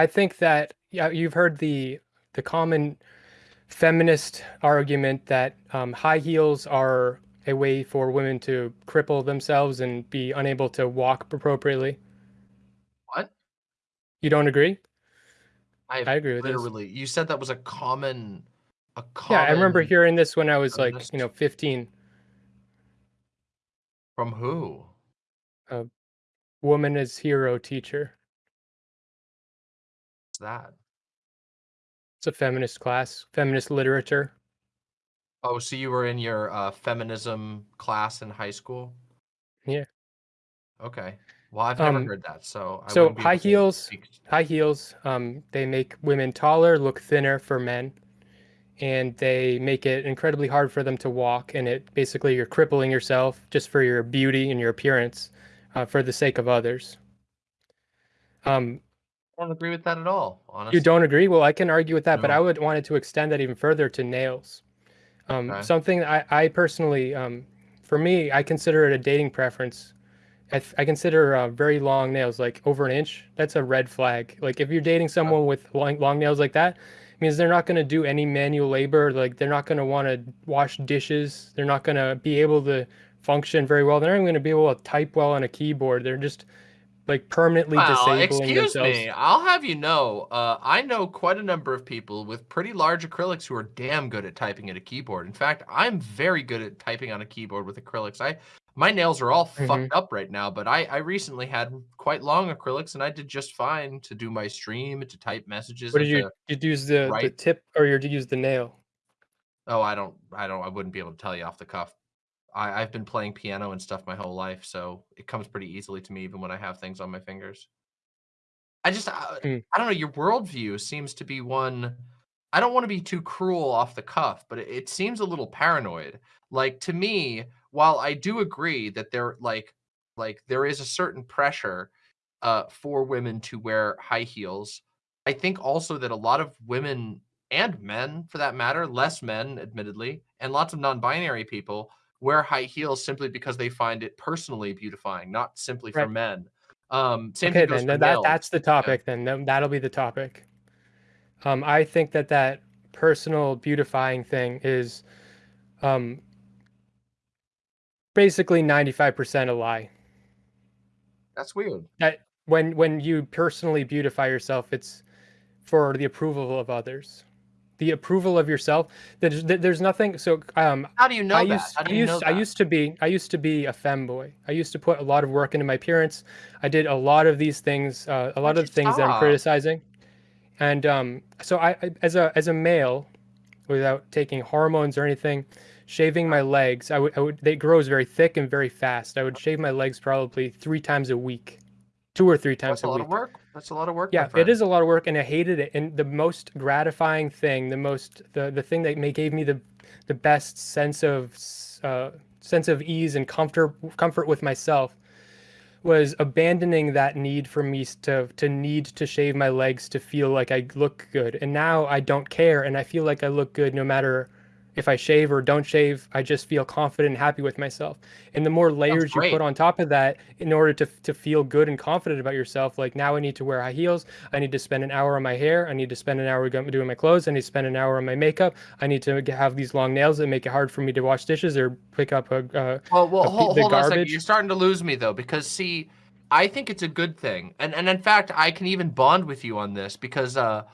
I think that yeah, you've heard the the common feminist argument that um, high heels are a way for women to cripple themselves and be unable to walk appropriately. What? You don't agree? I I agree with this. literally you said that was a common a common. Yeah, I remember hearing this when I was like, you know, 15. From who? A woman as hero teacher. That? It's a feminist class, feminist literature. Oh, so you were in your, uh, feminism class in high school? Yeah. Okay. Well, I've never Um, heard that, so I so high heels high heels, um, they make women taller, look thinner for men, and they make it incredibly hard for them to walk, and it basically you're crippling yourself just for your beauty and your appearance, uh, for the sake of others. Um don't agree with that at all, You don't agree? Well, I can argue with that, but I No. would wanted to extend that even further to nails. Um, Okay. something I I personally, um for me, I consider it a dating preference. I I consider, uh, very long nails, like, over an inch, that's a red flag. Like, if you're dating someone with long long nails like that, means they're not gonna do any manual labor, like, they're not gonna wanna wash dishes, they're not gonna be able to function very well, they're not even gonna be able to type well on a keyboard, they're just, like, permanently Well, disabling excuse themselves. me, I'll have you know, uh, I know quite a number of people with pretty large acrylics who are damn good at typing at a keyboard. In fact, I'm very good at typing on a keyboard with acrylics. I my nails are all fucked Mhm. up right now, but I I recently had quite long acrylics, and I did just fine to do my stream, to type messages, What did you you'd use the the tip or you'd use the nail? Oh, I don't I don't I wouldn't be able to tell you off the cuff. I I've been playing piano and stuff my whole life, so it comes pretty easily to me even when I have things on my fingers. I just, uh, Mm. I don't know, your worldview seems to be one I don't wanna be too cruel off the cuff, but it it seems a little paranoid. Like, to me, while I do agree that there like like, there is a certain pressure, uh, for women to wear high heels, I think also that a lot of women and men, for that matter, less men, admittedly, and lots of non-binary people wear high heels simply because they find it personally beautifying, not simply for men. Um, same Okay, then, for that nails. that's the topic then, then that'll be the topic. Um, I think that that personal beautifying thing is, um basically 95% a lie. That's weird. That when when you personally beautify yourself, it's for the approval of others. The approval of yourself, there's there's nothing so, um, How do you I know that? used How do I you know used I used to be I used to be a femboy. I used to put a lot of work into my appearance. I did a lot of these things, uh, a lot of the things that I'm criticizing, and, um, so I I as a as a male, without taking hormones or anything, shaving my legs, I would I would they grows very thick and very fast. I would shave my legs probably 3 times a week, 2 or 3 That's times a a lot of week. That's a lot of work, Yeah, it is a lot of work, and I hated it, and the most gratifying thing, the most the the thing that may gave me the the best sense of uh, sense of ease and comfort comfort with myself was abandoning that need for me to to need to shave my legs to feel like I look good, and now I don't care, and I feel like I look good no matter if I shave or don't shave, I just feel confident and happy with myself, and the more layers you put on top of that in order to to feel good and confident about yourself, like, now I need to wear high heels, I need to spend an hour on my hair, I need to spend an hour doing my clothes, I need to spend an hour on my makeup, I need to have these long nails that make it hard for me to wash dishes or pick up a uh, Well well, a p hol the hold on a second, garbage. you're starting to lose me, though, because, see, I think it's a good thing, and and, in fact, I can even bond with you on this because, uh,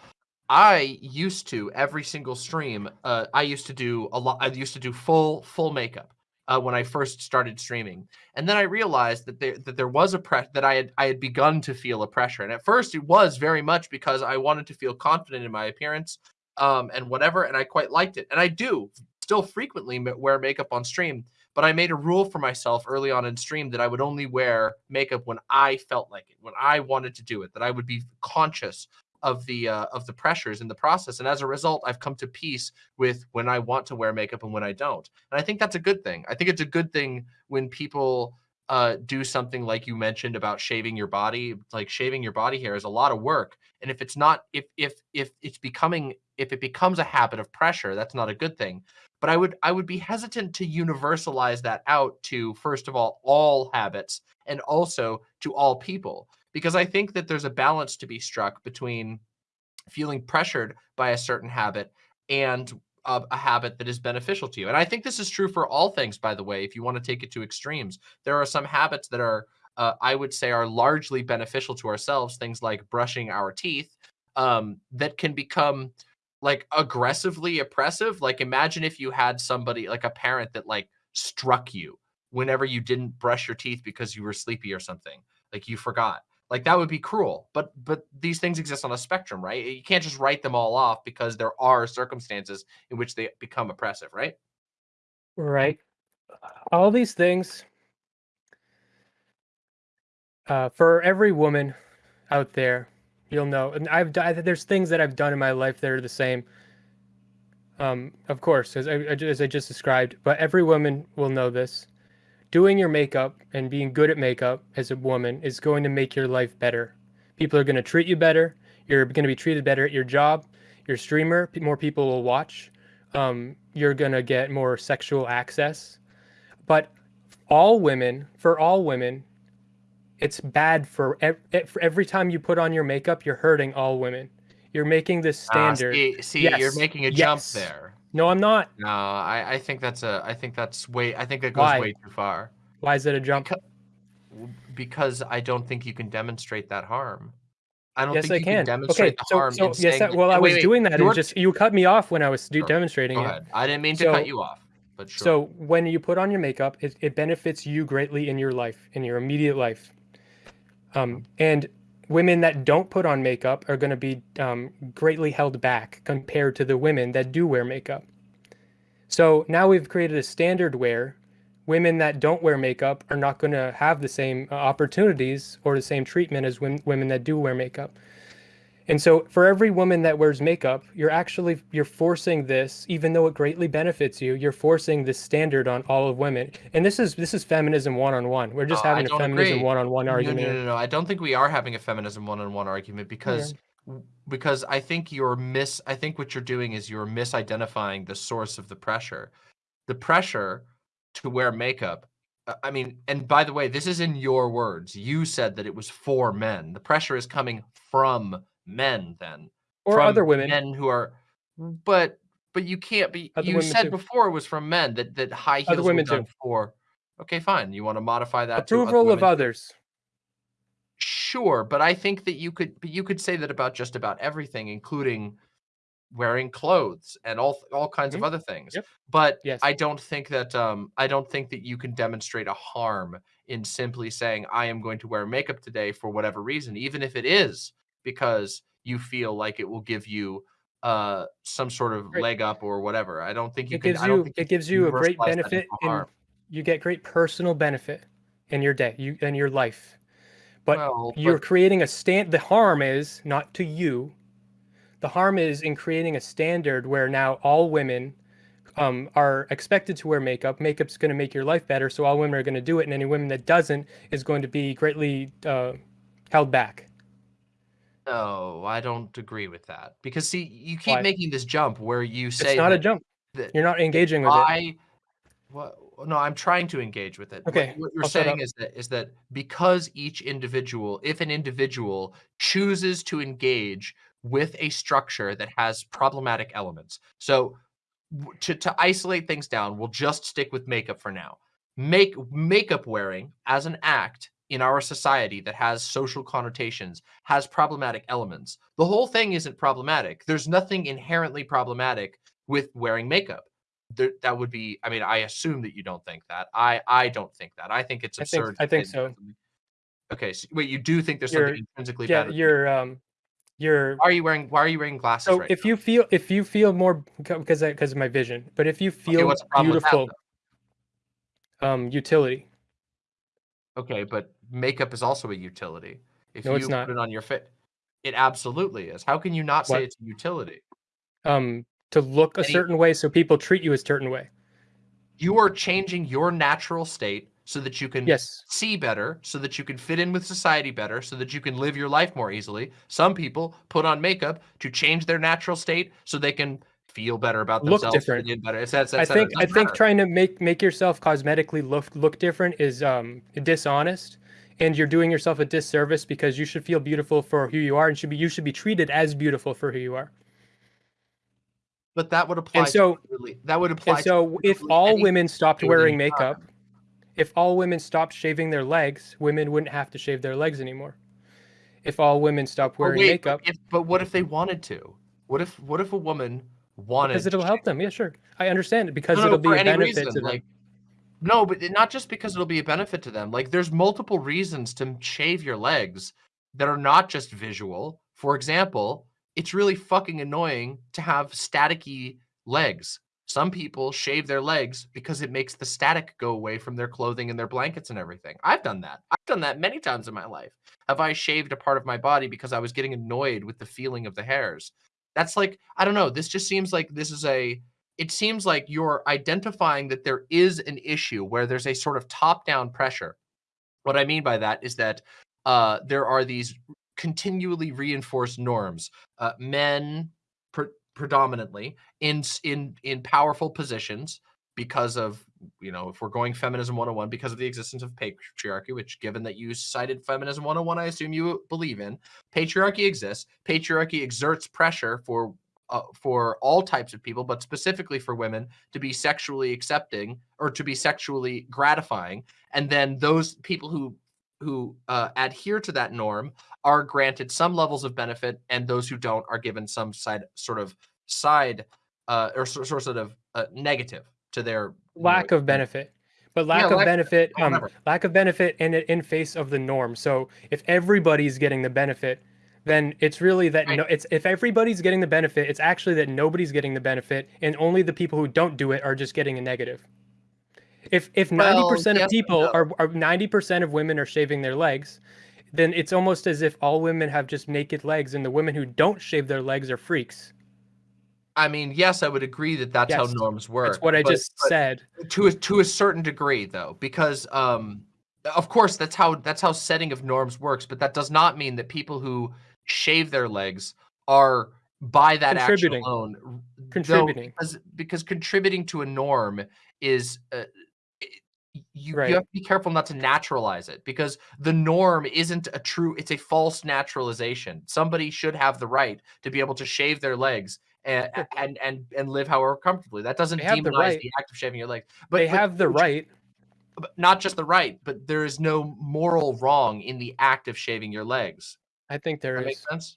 I used to, every single stream, uh, I used to do a lot I used to do full full makeup, uh, when I first started streaming, and then I realized that there that there was a pre that I had I had begun to feel a pressure, and at first it was very much because I wanted to feel confident in my appearance, um, and whatever, and I quite liked it, and I do still frequently wear makeup on stream, but I made a rule for myself early on in stream that I would only wear makeup when I felt like it, when I wanted to do it, that I would be conscious of the, uh, of the pressures in the process, and as a result, I've come to peace with when I want to wear makeup and when I don't, and I think that's a good thing. I think it's a good thing when people, uh, do something like you mentioned about shaving your body, like, shaving your body hair is a lot of work, and if it's not if if if it's becoming if it becomes a habit of pressure, that's not a good thing, but I would I would be hesitant to universalize that out to, first of all, all habits and also to all people, because I think that there's a balance to be struck between feeling pressured by a certain habit and a, a, habit that is beneficial to you. And I think this is true for all things, by the way, if you want to take it to extremes. There are some habits that are, uh, I would say, are largely beneficial to ourselves, things like brushing our teeth, um, that can become like aggressively oppressive. Like imagine if you had somebody like a parent that like struck you whenever you didn't brush your teeth because you were sleepy or something, like you forgot like that would be cruel but but these things exist on a spectrum right? You can't just write them all off because there are circumstances in which they become oppressive right? Right. All these things uh, for every woman out there you'll know and i've done there's things that i've done in my life that are the same. Um of course as I, as I just described but every woman will know this doing your makeup and being good at makeup as a woman is going to make your life better. People are going to treat you better. You're going to be treated better at your job. Your streamer, more people will watch. Um, you're going to get more sexual access. But all women, for all women, it's bad for, ev- for every time you put on your makeup, you're hurting all women. You're making this ah, standard. Uh, see, see yes. you're making a yes. jump there. No, I'm not. No, I, I think that's a I think that's way I think that goes Why? way too far. Why is it a jump? Because, because I don't think you can demonstrate that harm. I don't yes, think I you can. can demonstrate okay, the so, harm. So, yes, that, well, I was wait, doing that. And just you cut me off when I was sure. demonstrating it. I didn't mean to so, cut you off. But sure. So when you put on your makeup, it, it benefits you greatly in your life, in your immediate life. Um, and women that don't put on makeup are going to be um, greatly held back compared to the women that do wear makeup. So now we've created a standard where women that don't wear makeup are not going to have the same uh, opportunities or the same treatment as women that do wear makeup. And so for every woman that wears makeup, you're actually you're forcing this even though it greatly benefits you, you're forcing this standard on all of women. And this is this is feminism one-on-one. We're just uh, having a feminism one-on-one argument. No, no, no, no, I don't think we are having a feminism one-on-one argument because yeah because I think you're mis I think what you're doing is you're misidentifying the source of the pressure. The pressure to wear makeup. Uh, I mean, and by the way, this is in your words. You said that it was for men. The pressure is coming from men then. Or other women. Men who are but but you can't be other you said too. before it was from men that that high heels other women were done too. for Okay, fine. You want to modify that approval of others. Sure, but I think that you could but you could say that about just about everything, including wearing clothes and all all kinds mm-hmm. of other things. Yep. But yes. I don't think that um I don't think that you can demonstrate a harm in simply saying I am going to wear makeup today for whatever reason, even if it is because you feel like it will give you uh some sort of great. leg up or whatever. I don't think you it can gives you it gives you a great benefit and you get great personal benefit in your day, you in your life. But well, you're but... creating a stand. The harm is not to you. The harm is in creating a standard where now all women um, are expected to wear makeup. Makeup's going to make your life better, so all women are going to do it, and any women that doesn't is going to be greatly uh, held back. No, I don't agree with that because see, you keep Why? making this jump where you say it's not a jump. You're not engaging with I, it. What? no, I'm trying to engage with it. Okay. What, what you're I'll saying is that is that because each individual, if an individual chooses to engage with a structure that has problematic elements, so to to isolate things down, we'll just stick with makeup for now. Make makeup wearing as an act in our society that has social connotations has problematic elements. The whole thing isn't problematic. There's nothing inherently problematic with wearing makeup there, that would be i mean i assume that you don't think that i i don't think that i think it's absurd i think, I think so okay so, wait you do think there's you're, something intrinsically yeah you're um you're why are you wearing why are you wearing glasses so right if now? you feel if you feel more because because of my vision but if you feel okay, beautiful that, um utility okay but makeup is also a utility if no, you it's not. put it on your fit it absolutely is how can you not say it's a utility um to look a certain way so people treat you a certain way. You are changing your natural state so that you can yes. see better, so that you can fit in with society better, so that you can live your life more easily. Some people put on makeup to change their natural state so they can feel better about themselves. Look different. Better. It's, it's, it's, I think I think trying to make make yourself cosmetically look look different is um dishonest and you're doing yourself a disservice because you should feel beautiful for who you are and should be you should be treated as beautiful for who you are. But that would apply. And so to, that would apply. And so, if all women stopped wearing makeup, if all women stopped shaving their legs, women wouldn't have to shave their legs anymore. If all women stopped wearing wait, makeup, but, if, but what if they wanted to? What if what if a woman wanted? Because it'll help them. Yeah, sure. I understand it because no, it'll no, be a benefit reason, to them. Like, no, but not just because it'll be a benefit to them. Like there's multiple reasons to shave your legs that are not just visual. For example, it's really fucking annoying to have staticky legs. Some people shave their legs because it makes the static go away from their clothing and their blankets and everything. I've done that. I've done that many times in my life. Have I shaved a part of my body because I was getting annoyed with the feeling of the hairs? That's like, I don't know. This just seems like this is a, it seems like you're identifying that there is an issue where there's a sort of top down pressure. What I mean by that is that uh, there are these continually reinforced norms. Uh, men pre predominantly in in in powerful positions because of you know if we're going feminism 101 because of the existence of patriarchy which given that you cited feminism 101 i assume you believe in patriarchy exists. Patriarchy exerts pressure for uh, for all types of people but specifically for women to be sexually accepting or to be sexually gratifying. And then those people who who uh, adhere to that norm are granted some levels of benefit, and those who don't are given some side sort of side uh, or sort of uh, negative to their lack of benefit. But lack yeah, of lack, benefit, um, lack of benefit in in face of the norm. So if everybody's getting the benefit, then it's really that right. no, it's if everybody's getting the benefit, it's actually that nobody's getting the benefit, and only the people who don't do it are just getting a negative. If if ninety well, percent of people are ninety percent of women are shaving their legs, then it's almost as if all women have just naked legs, and the women who don't shave their legs are freaks. I mean, yes, I would agree that that's yes, how norms work. That's what I but, just but said. To a to a certain degree, though, because um, of course that's how that's how setting of norms works. But that does not mean that people who shave their legs are by that action alone contributing because because contributing to a norm is uh, you, right. you have to be careful not to naturalize it because the norm isn't a true it's a false naturalization somebody should have the right to be able to shave their legs and and and, and live however comfortably that doesn't demonize the, right. the, act of shaving your legs but they but, have the right but not just the right but there is no moral wrong in the act of shaving your legs i think there that is. sense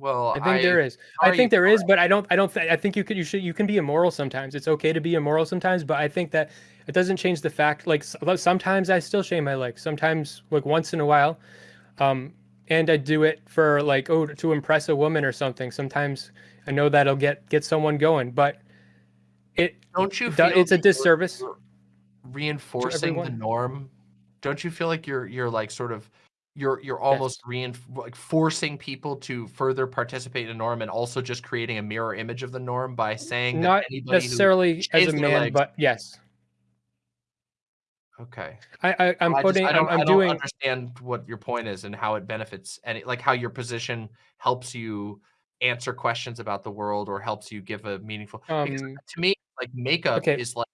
well, I think I, there is. I think there is, but I don't. I don't. Th- I think you could. You should. You can be immoral sometimes. It's okay to be immoral sometimes, but I think that it doesn't change the fact. Like sometimes I still shave my legs. Sometimes, like once in a while, um, and I do it for like oh to impress a woman or something. Sometimes I know that'll get get someone going, but it don't you? feel it's a disservice. Reinforcing the norm. Don't you feel like you're you're like sort of you're you're almost yes. like forcing people to further participate in a norm and also just creating a mirror image of the norm by saying not necessarily as a man, legs, but yes. Okay. I, I am well, putting. I, just, I, am I doing. understand what your point is and how it benefits and like how your position helps you answer questions about the world or helps you give a meaningful. Um, to me, like makeup okay. is like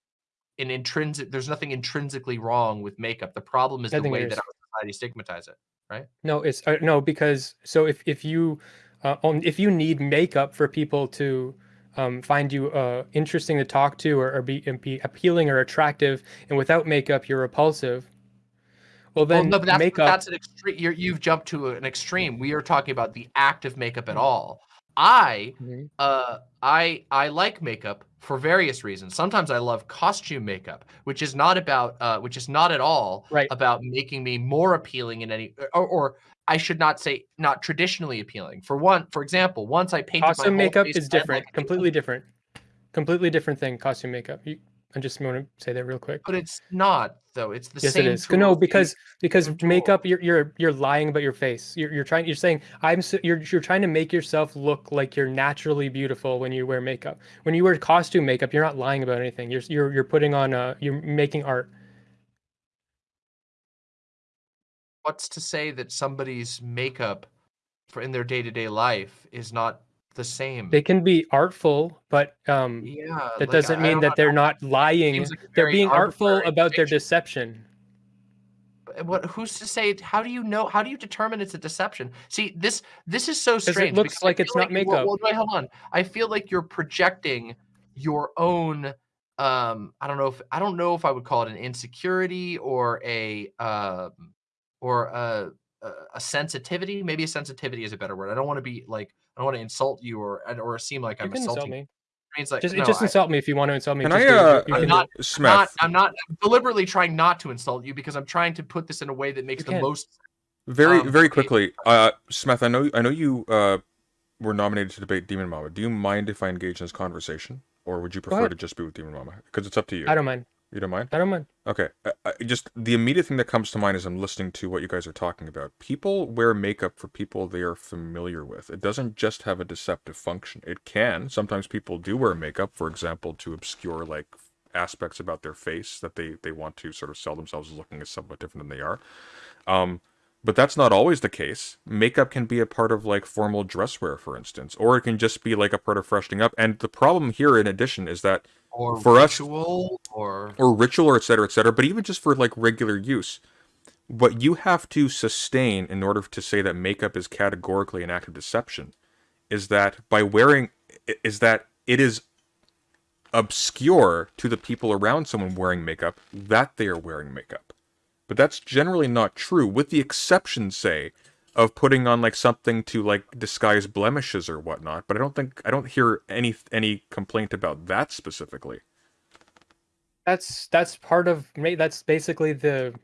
an intrinsic. There's nothing intrinsically wrong with makeup. The problem is the way that our society stigmatize it right? No, it's uh, no because so if if you uh, um, if you need makeup for people to um, find you uh, interesting to talk to or, or be, be appealing or attractive, and without makeup you're repulsive. Well, then well, no, that's, makeup. That's an extreme. you have jumped to an extreme. We are talking about the act of makeup at all. I, mm-hmm. uh, I, I like makeup for various reasons. Sometimes I love costume makeup, which is not about, uh, which is not at all right. about making me more appealing in any, or, or I should not say not traditionally appealing. For one, for example, once I painted costume makeup is different, like, completely different, completely different thing. Costume makeup. You, I just want to say that real quick. But it's not though. It's the yes, same. Yes, it is. No, because because makeup, you're you're you're lying about your face. You're you're trying. You're saying I'm. So, you're you're trying to make yourself look like you're naturally beautiful when you wear makeup. When you wear costume makeup, you're not lying about anything. You're you're you're putting on a. You're making art. What's to say that somebody's makeup for in their day to day life is not the same. They can be artful, but um, yeah, that like, doesn't mean that they're not lying. Like they're being artful about their deception. what who's to say how do you know how do you determine it's a deception see this this is so 'Cause it strange looks I like it's not you- makeup. well, wait hold on i feel like you're projecting your own um i don't know if i don't know if i would call it an insecurity or a um or a a a sensitivity maybe a sensitivity is a better word i don't want to be like i don't want to insult you or or seem like You i'm can insult insulting you. me. It means like Just no, just I- insult me if you want to insult me. Can Just I, do it. uh, You I'm can- not- Smith? not I'm not deliberately trying not to insult you because I'm trying to put this in a way that makes You the can. most Very, Um, very quickly, uh, Smith. I know, I know you uh, were nominated to debate Demon Mama. Do you mind if I engage in this conversation, or would you prefer to just be with Demon Mama? Because it's up to you. I don't mind. You don't mind? I don't mind. Okay. I, I, just the immediate thing that comes to mind as I'm listening to what you guys are talking about. People wear makeup for people they are familiar with. It doesn't just have a deceptive function. It can. Sometimes people do wear makeup, for example, to obscure like aspects about their face that they they want to sort of sell themselves as looking as somewhat different than they are. Um, but that's not always the case. Makeup can be a part of like formal dress wear, for instance, or it can just be like a part of freshening up. And the problem here, in addition, is that or For us- ritual or or ritual or et cetera, et cetera, but even just for like regular use, what you have to sustain in order to say that makeup is categorically an act of deception is that by wearing is that it is obscure to the people around someone wearing makeup that they are wearing makeup. But that's generally not true, with the exception, say, of putting on like something to like disguise blemishes or whatnot. But I don't think I don't hear any any complaint about that specifically. That's that's part of that's basically the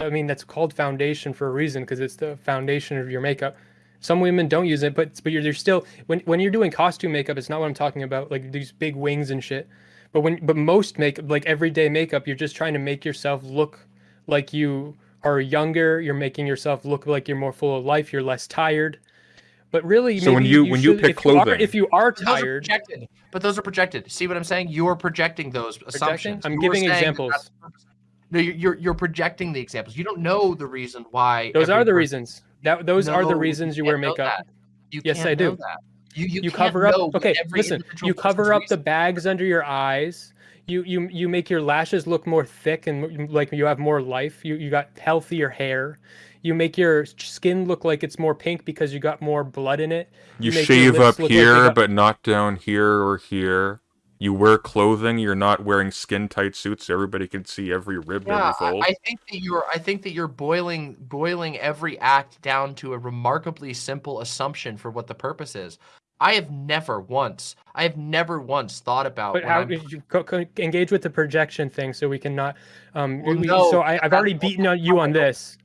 I mean that's called foundation for a reason because it's the foundation of your makeup. Some women don't use it, but but you're, you're still when when you're doing costume makeup, it's not what I'm talking about, like these big wings and shit. But when but most makeup, like everyday makeup, you're just trying to make yourself look like you are younger. You're making yourself look like you're more full of life. You're less tired. But really, So when maybe you- when you pick if you are- clothing- if you are Those are tired, but those are projected. See what I'm saying? You're projecting those projecting, assumptions. I'm You're giving examples. that's the purpose. No, you're, you're you're projecting the examples. You don't know the reason why. Those are the person- reasons. That those are the reasons you can't wear makeup. You Yes, can't I do. that. You you, you can't cover up okay listen you cover person's up the bags under your eyes you you you make your lashes look more thick and like you have more life you you got healthier hair you make your skin look like it's more pink because you got more blood in it You, make your shave up look like here, got- but not down here or here. You wear clothing. You're not wearing skin tight suits so everybody can see every rib, Yeah, every I, fold. I think that you're. I think that you're boiling boiling every act down to a remarkably simple assumption for what the purpose is. I have never once. I have never once thought about. but how did you co- co- engage with the projection thing so we can not um Well, we- no, so I, I've already beaten on you on this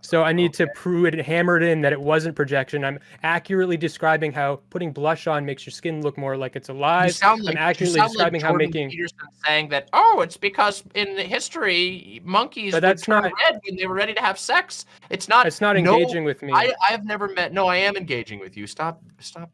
So I need okay. to prove it, hammer it in that it wasn't projection. I'm accurately describing how putting blush on makes your skin look more like it's You alive. sound like I'm you accurately describing like how making. Peterson saying that. Oh, it's because in history monkeys But that's not- red when they were ready to have sex. It's not. It's not no, engaging with me. I I've never met. No, I am engaging with you. Stop. Stop.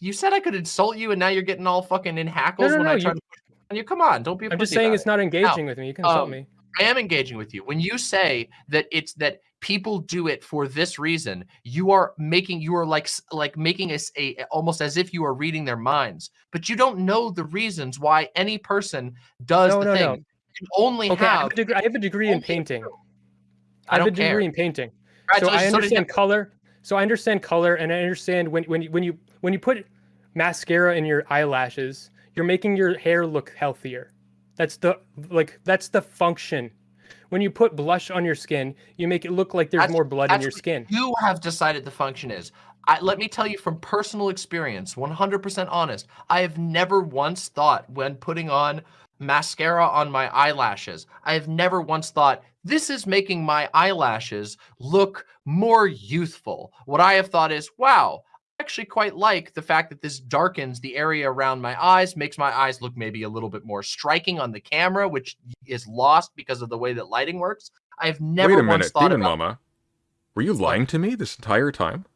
You said I could insult you, and now you're getting all fucking in hackles no, when I try you- to. push on you come on, don't be. I'm just saying it's it. not engaging with me. You can insult um, me. I am engaging with you. When you say that it's that people do it for this reason, you are making you are like like making us a almost as if you are reading their minds, but you don't know the reasons why any person does No, the no, thing. no. You only Okay, I have, have. a degree, I have a degree in painting. I I have a don't care. degree in painting. So I Congratulations, so did understand color. So I understand color, and I understand when when you when you when you put mascara in your eyelashes, you're making your hair look healthier. That's the like that's the function. When you put blush on your skin, you make it look like there's That's- more blood in your skin. You have decided the function is. I, let me tell you from personal experience, 100% honest. I have never once thought when putting on mascara on my eyelashes, I have never once thought this is making my eyelashes look more youthful. What I have thought is, wow, actually quite like the fact that this darkens the area around my eyes, makes my eyes look maybe a little bit more striking on the camera, which is lost because of the way that lighting works. I've never Wait a once minute, thought Demon Mama. Were you lying to me this entire time?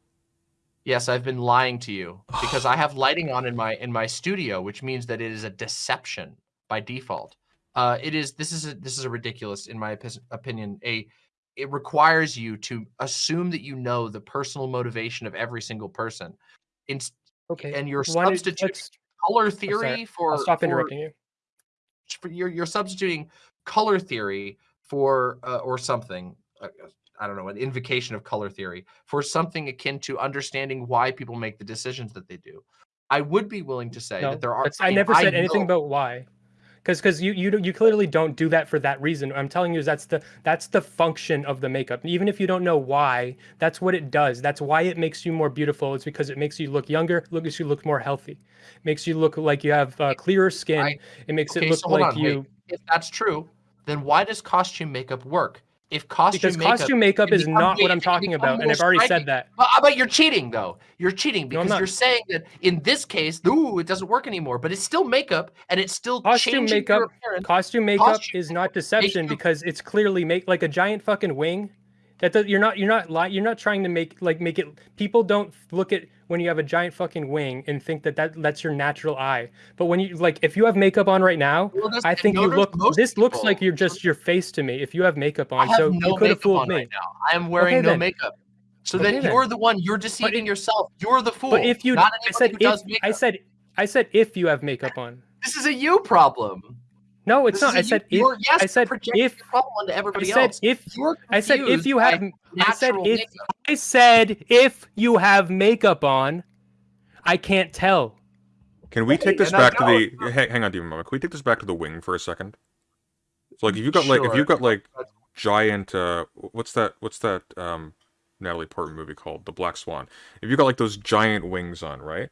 Yes, I've been lying to you because I have lighting on in my in my studio, which means that it is a deception by default. Uh, it is this is a, this is a ridiculous, in my opinion. A it requires you to assume that you know the personal motivation of every single person, in, Okay. and you're why substituting let's- color theory for I'll stop for- interrupting you. for- you're you're substituting color theory for uh, or something. Uh, I don't know, an invocation of color theory for something akin to understanding why people make the decisions that they do. I would be willing to say No, that there are. I mean, never said anything know- about why. Because because you you you clearly don't do that for that reason. I'm telling you is that's the that's the function of the makeup. Even if you don't know why, that's what it does. That's why it makes you more beautiful. It's because it makes you look younger, look makes you look more healthy, makes you look like you have uh, clearer skin. I- it makes Okay, it look so like on, wait. you If that's true, then why does costume makeup work? If costume because makeup, costume makeup is not what I'm talking about, and I've already striking. said that. But, but you're cheating though. You're cheating because not. you're saying that in this case, ooh, it doesn't work anymore. But it's still makeup, and it's still Costume makeup-. Costume makeup Costume is not deception you- because it's clearly make like a giant fucking wing. That does, you're not you're not li- you're not trying to make like make it. People don't look at when you have a giant fucking wing and think that, that that's your natural eye. But when you like if you have makeup on right now, Well, I think you look. This looks like people- you're just your face to me. If you have makeup I on, have so no you could have makeup fooled me. right now. I am wearing Okay, no then. makeup. So Okay, then then. you're the one. You're deceiving yourself. You're the fool. But if you, not I said if. I said I said if you have makeup on. this is a you problem. No, it's This not. is a I you- said if. yes, I said if. problem onto I said else. if. You're I said if you have. I said if. makeup. I said if you have makeup on, I can't tell. Can we Right, take this and back to the? Hang, hang on, Demon Mama. Can we take this back to the wing for a second? So, like, if you've got like, if you've got like giant, uh, what's that? What's that? Um, Natalie Portman movie called The Black Swan. If you've got like those giant wings on, right?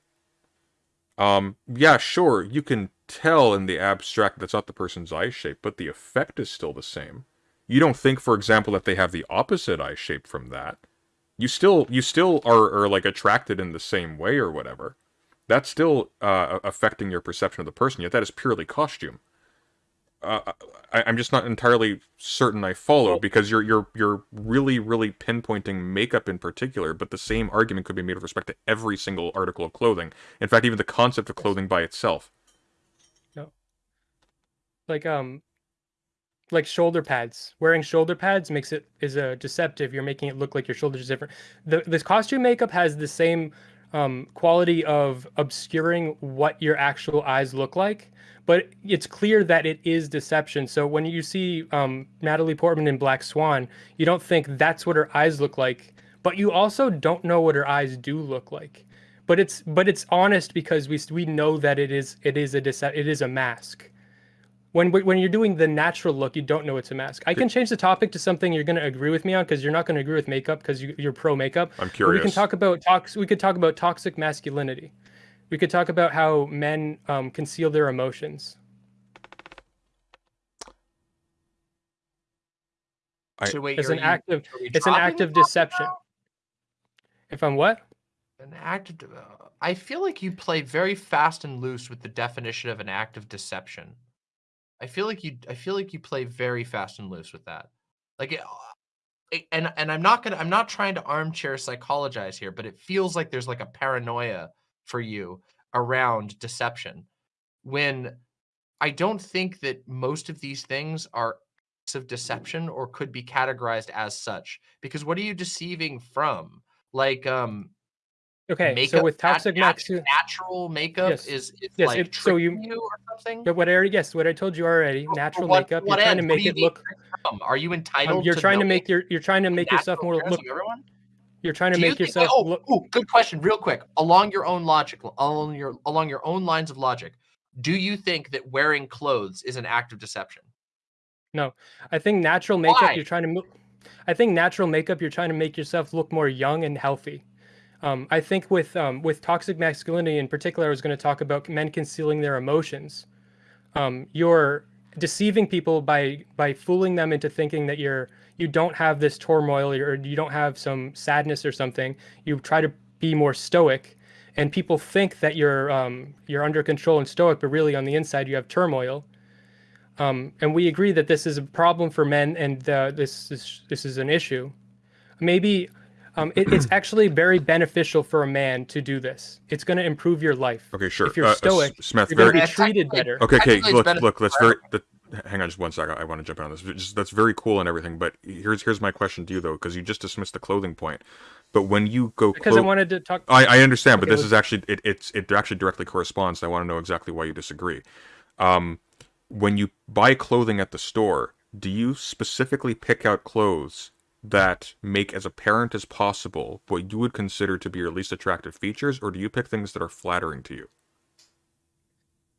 Um, yeah, sure, you can tell in the abstract that's not the person's eye shape, but the effect is still the same. You don't think, for example, that they have the opposite eye shape from that. You still, you still are, are like attracted in the same way or whatever that's still uh, affecting your perception of the person. Yet that is purely costume. Uh, I, I'm just not entirely certain I follow because you're you're you're really really pinpointing makeup in particular, but the same argument could be made with respect to every single article of clothing. In fact, even the concept of clothing by itself. Like um, like shoulder pads. Wearing shoulder pads makes it is a deceptive. You're making it look like your shoulders are different. The this costume makeup has the same um, quality of obscuring what your actual eyes look like, but it's clear that it is deception. So when you see um, Natalie Portman in Black Swan, you don't think that's what her eyes look like, but you also don't know what her eyes do look like. But it's but it's honest because we we know that it is it is a dece- it is a mask. When when you're doing the natural look, you don't know it's a mask. I can change the topic to something you're going to agree with me on because you're not going to agree with makeup because you, you're pro makeup. I'm But we curious. can talk about tox. We could talk about toxic masculinity. We could talk about how men um, conceal their emotions. I- so wait, It's an act of it's an act of deception. now? If I'm what? An act of. uh, I feel like you play very fast and loose with the definition of an act of deception. I feel like you. I feel like you play very fast and loose with that. Like, it, it- and and I'm not gonna. I'm not trying to armchair psychologize here, but it feels like there's like a paranoia for you around deception, when I don't think that most of these things are acts of deception or could be categorized as such. Because what are you deceiving from? Like, um, Okay, makeup, so with toxic nat- masculinity, natural makeup Yes. is, is Yes, like it- so you- you or something. but what I already yes, what I told you already, For natural what- makeup. what You're trying to make you it look. from? Are you um, entitled? you're trying to make your. You're trying to make yourself more look. everyone? You're trying to Do you make think- yourself oh, look. ooh, good question, real quick. Along your own logic, along your along your own lines of logic, do you think that wearing clothes is an act of deception? No, I think natural makeup. Why? You're trying to. I think natural makeup. You're trying to make yourself look more young and healthy. Um, I think with um, with toxic masculinity in particular, I was going to talk about men concealing their emotions. Um, you're deceiving people by by fooling them into thinking that you're you don't have this turmoil or you don't have some sadness or something. You try to be more stoic, and people think that you're um, you're under control and stoic, but really on the inside you have turmoil. Um, and we agree that this is a problem for men, and uh, this is this is an issue. Maybe um, it, it's actually very beneficial for a man to do this. It's going to improve your life. Okay, sure. If you're Uh, uh, stoic, Smith, you're going to very be treated better. Okay, okay, look, look, that's for very. That, hang on, just one second. I want to jump in on this. Just, that's very cool and everything, but here's here's my question to you though, because you just dismissed the clothing point. But when you go, Because I wanted to talk. I, I understand, but Okay, this let's- is actually it, it's it actually directly corresponds. I want to know exactly why you disagree. Um, when you buy clothing at the store, do you specifically pick out clothes that make as apparent as possible what you would consider to be your least attractive features, or do you pick things that are flattering to you?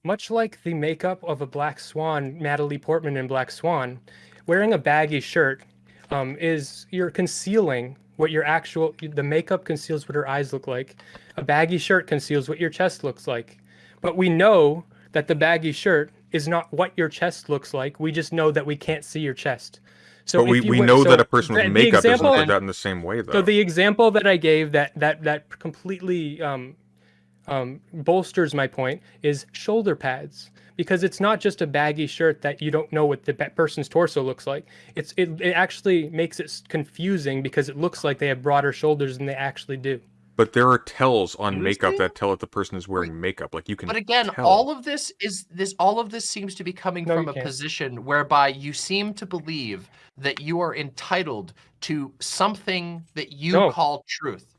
Much like the makeup of a Black Swan, Natalie Portman in Black Swan, wearing a baggy shirt um, is you're concealing what your actual the makeup conceals what her eyes look like. A baggy shirt conceals what your chest looks like. But we know that the baggy shirt is not what your chest looks like. We just know that we can't see your chest. So but we, we know so that a person with makeup doesn't example- look that in the same way, though. So the example that I gave that that that completely um, um, bolsters my point is shoulder pads because it's not just a baggy shirt that you don't know what the person's torso looks like. It's it, it actually makes it confusing because it looks like they have broader shoulders than they actually do. But there are tells on makeup Seriously? that tell that the person is wearing makeup. Like you can. But again, tell. all of this is this all of this seems to be coming No, from a can't. position whereby you seem to believe that you are entitled to something that you No. call truth.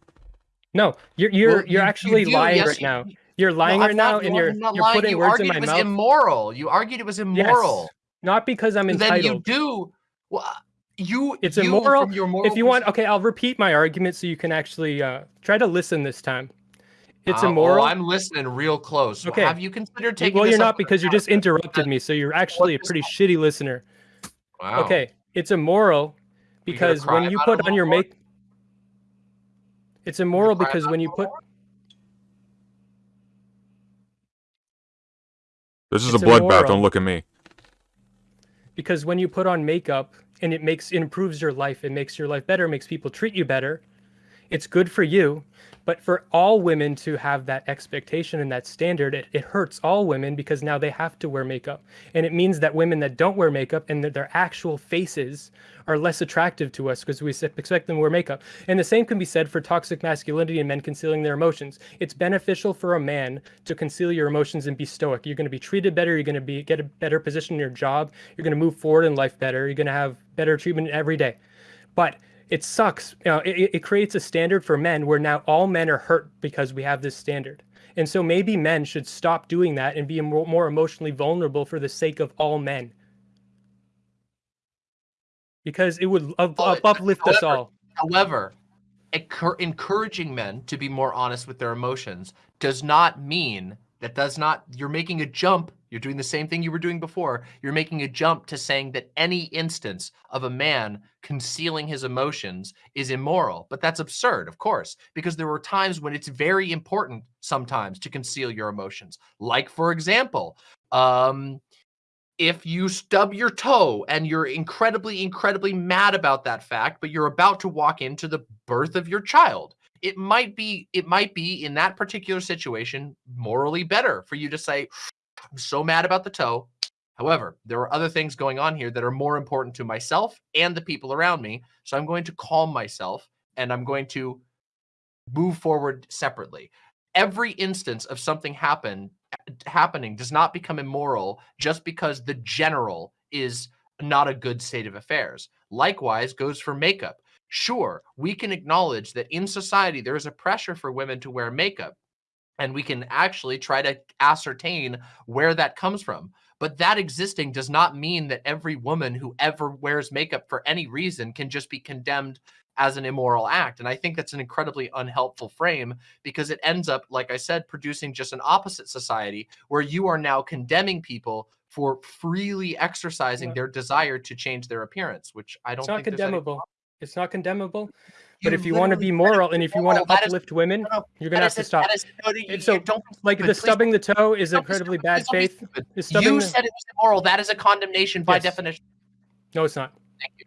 No, you're you're Well, you're you- you actually do, lying yes, right you- now. You're lying No, right I'm now, and you're you're lying. putting you words in my mouth. it was mouth. immoral. You argued it was immoral. Yes, not because I'm entitled. then you do. Well, you. It's you, immoral. From your moral if you want, okay, I'll repeat my argument so you can actually uh, try to listen this time. It's Uh, immoral. Oh, I'm listening real close. Okay. Have you considered taking? well, you're not because you just interrupted me, so you're actually a pretty shitty listener. Wow. Okay, it's immoral because cry when you put on your more? make, it's immoral because when you put This is it's a bloodbath. Don't look at me. because when you put on makeup and it makes it improves your life, it makes your life better, makes people treat you better. It's good for you, but for all women to have that expectation and that standard, it, it hurts all women because now they have to wear makeup. And it means that women that don't wear makeup and that their actual faces are less attractive to us because we expect them to wear makeup. And the same can be said for toxic masculinity and men concealing their emotions. It's beneficial for a man to conceal your emotions and be stoic. You're going to be treated better. You're going to be get a better position in your job. You're going to move forward in life better. You're going to have better treatment every day. But it sucks. You know, it, it creates a standard for men where now all men are hurt because we have this standard. And so maybe men should stop doing that and be more, more emotionally vulnerable for the sake of all men. Because it would up, up- uplift us all. However, encouraging men to be more honest with their emotions does not mean that does not you're making a jump you're doing the same thing you were doing before. You're making a jump to saying that any instance of a man concealing his emotions is immoral. But that's absurd of course because there are times when it's very important sometimes to conceal your emotions. Like for example um if you stub your toe and you're incredibly, incredibly mad about that fact, but you're about to walk into the birth of your child, it might be, it might be in that particular situation morally better for you to say, I'm so mad about the toe. However, there are other things going on here that are more important to myself and the people around me. So I'm going to calm myself and I'm going to move forward separately. Every instance of something happen happening does not become immoral just because the general is not a good state of affairs. Likewise goes for makeup. Sure, we can acknowledge that in society there is a pressure for women to wear makeup and we can actually try to ascertain where that comes from. But that existing does not mean that every woman who ever wears makeup for any reason can just be condemned as an immoral act. And I think that's an incredibly unhelpful frame because it ends up, like I said, producing just an opposite society where you are now condemning people for freely exercising Yeah. their desire to change their appearance, which I don't It's not think there's any condemnable. It's not condemnable. You But if you want to be moral and if you want to That is- uplift women, no, no, you're gonna have to stop. that is- no, you- you so, don't be Like the Please stubbing the toe is incredibly stupid. bad Please don't be faith. stupid. The stubbing You the- said it was immoral. That is a condemnation by Yes. definition. No, it's not. Thank you.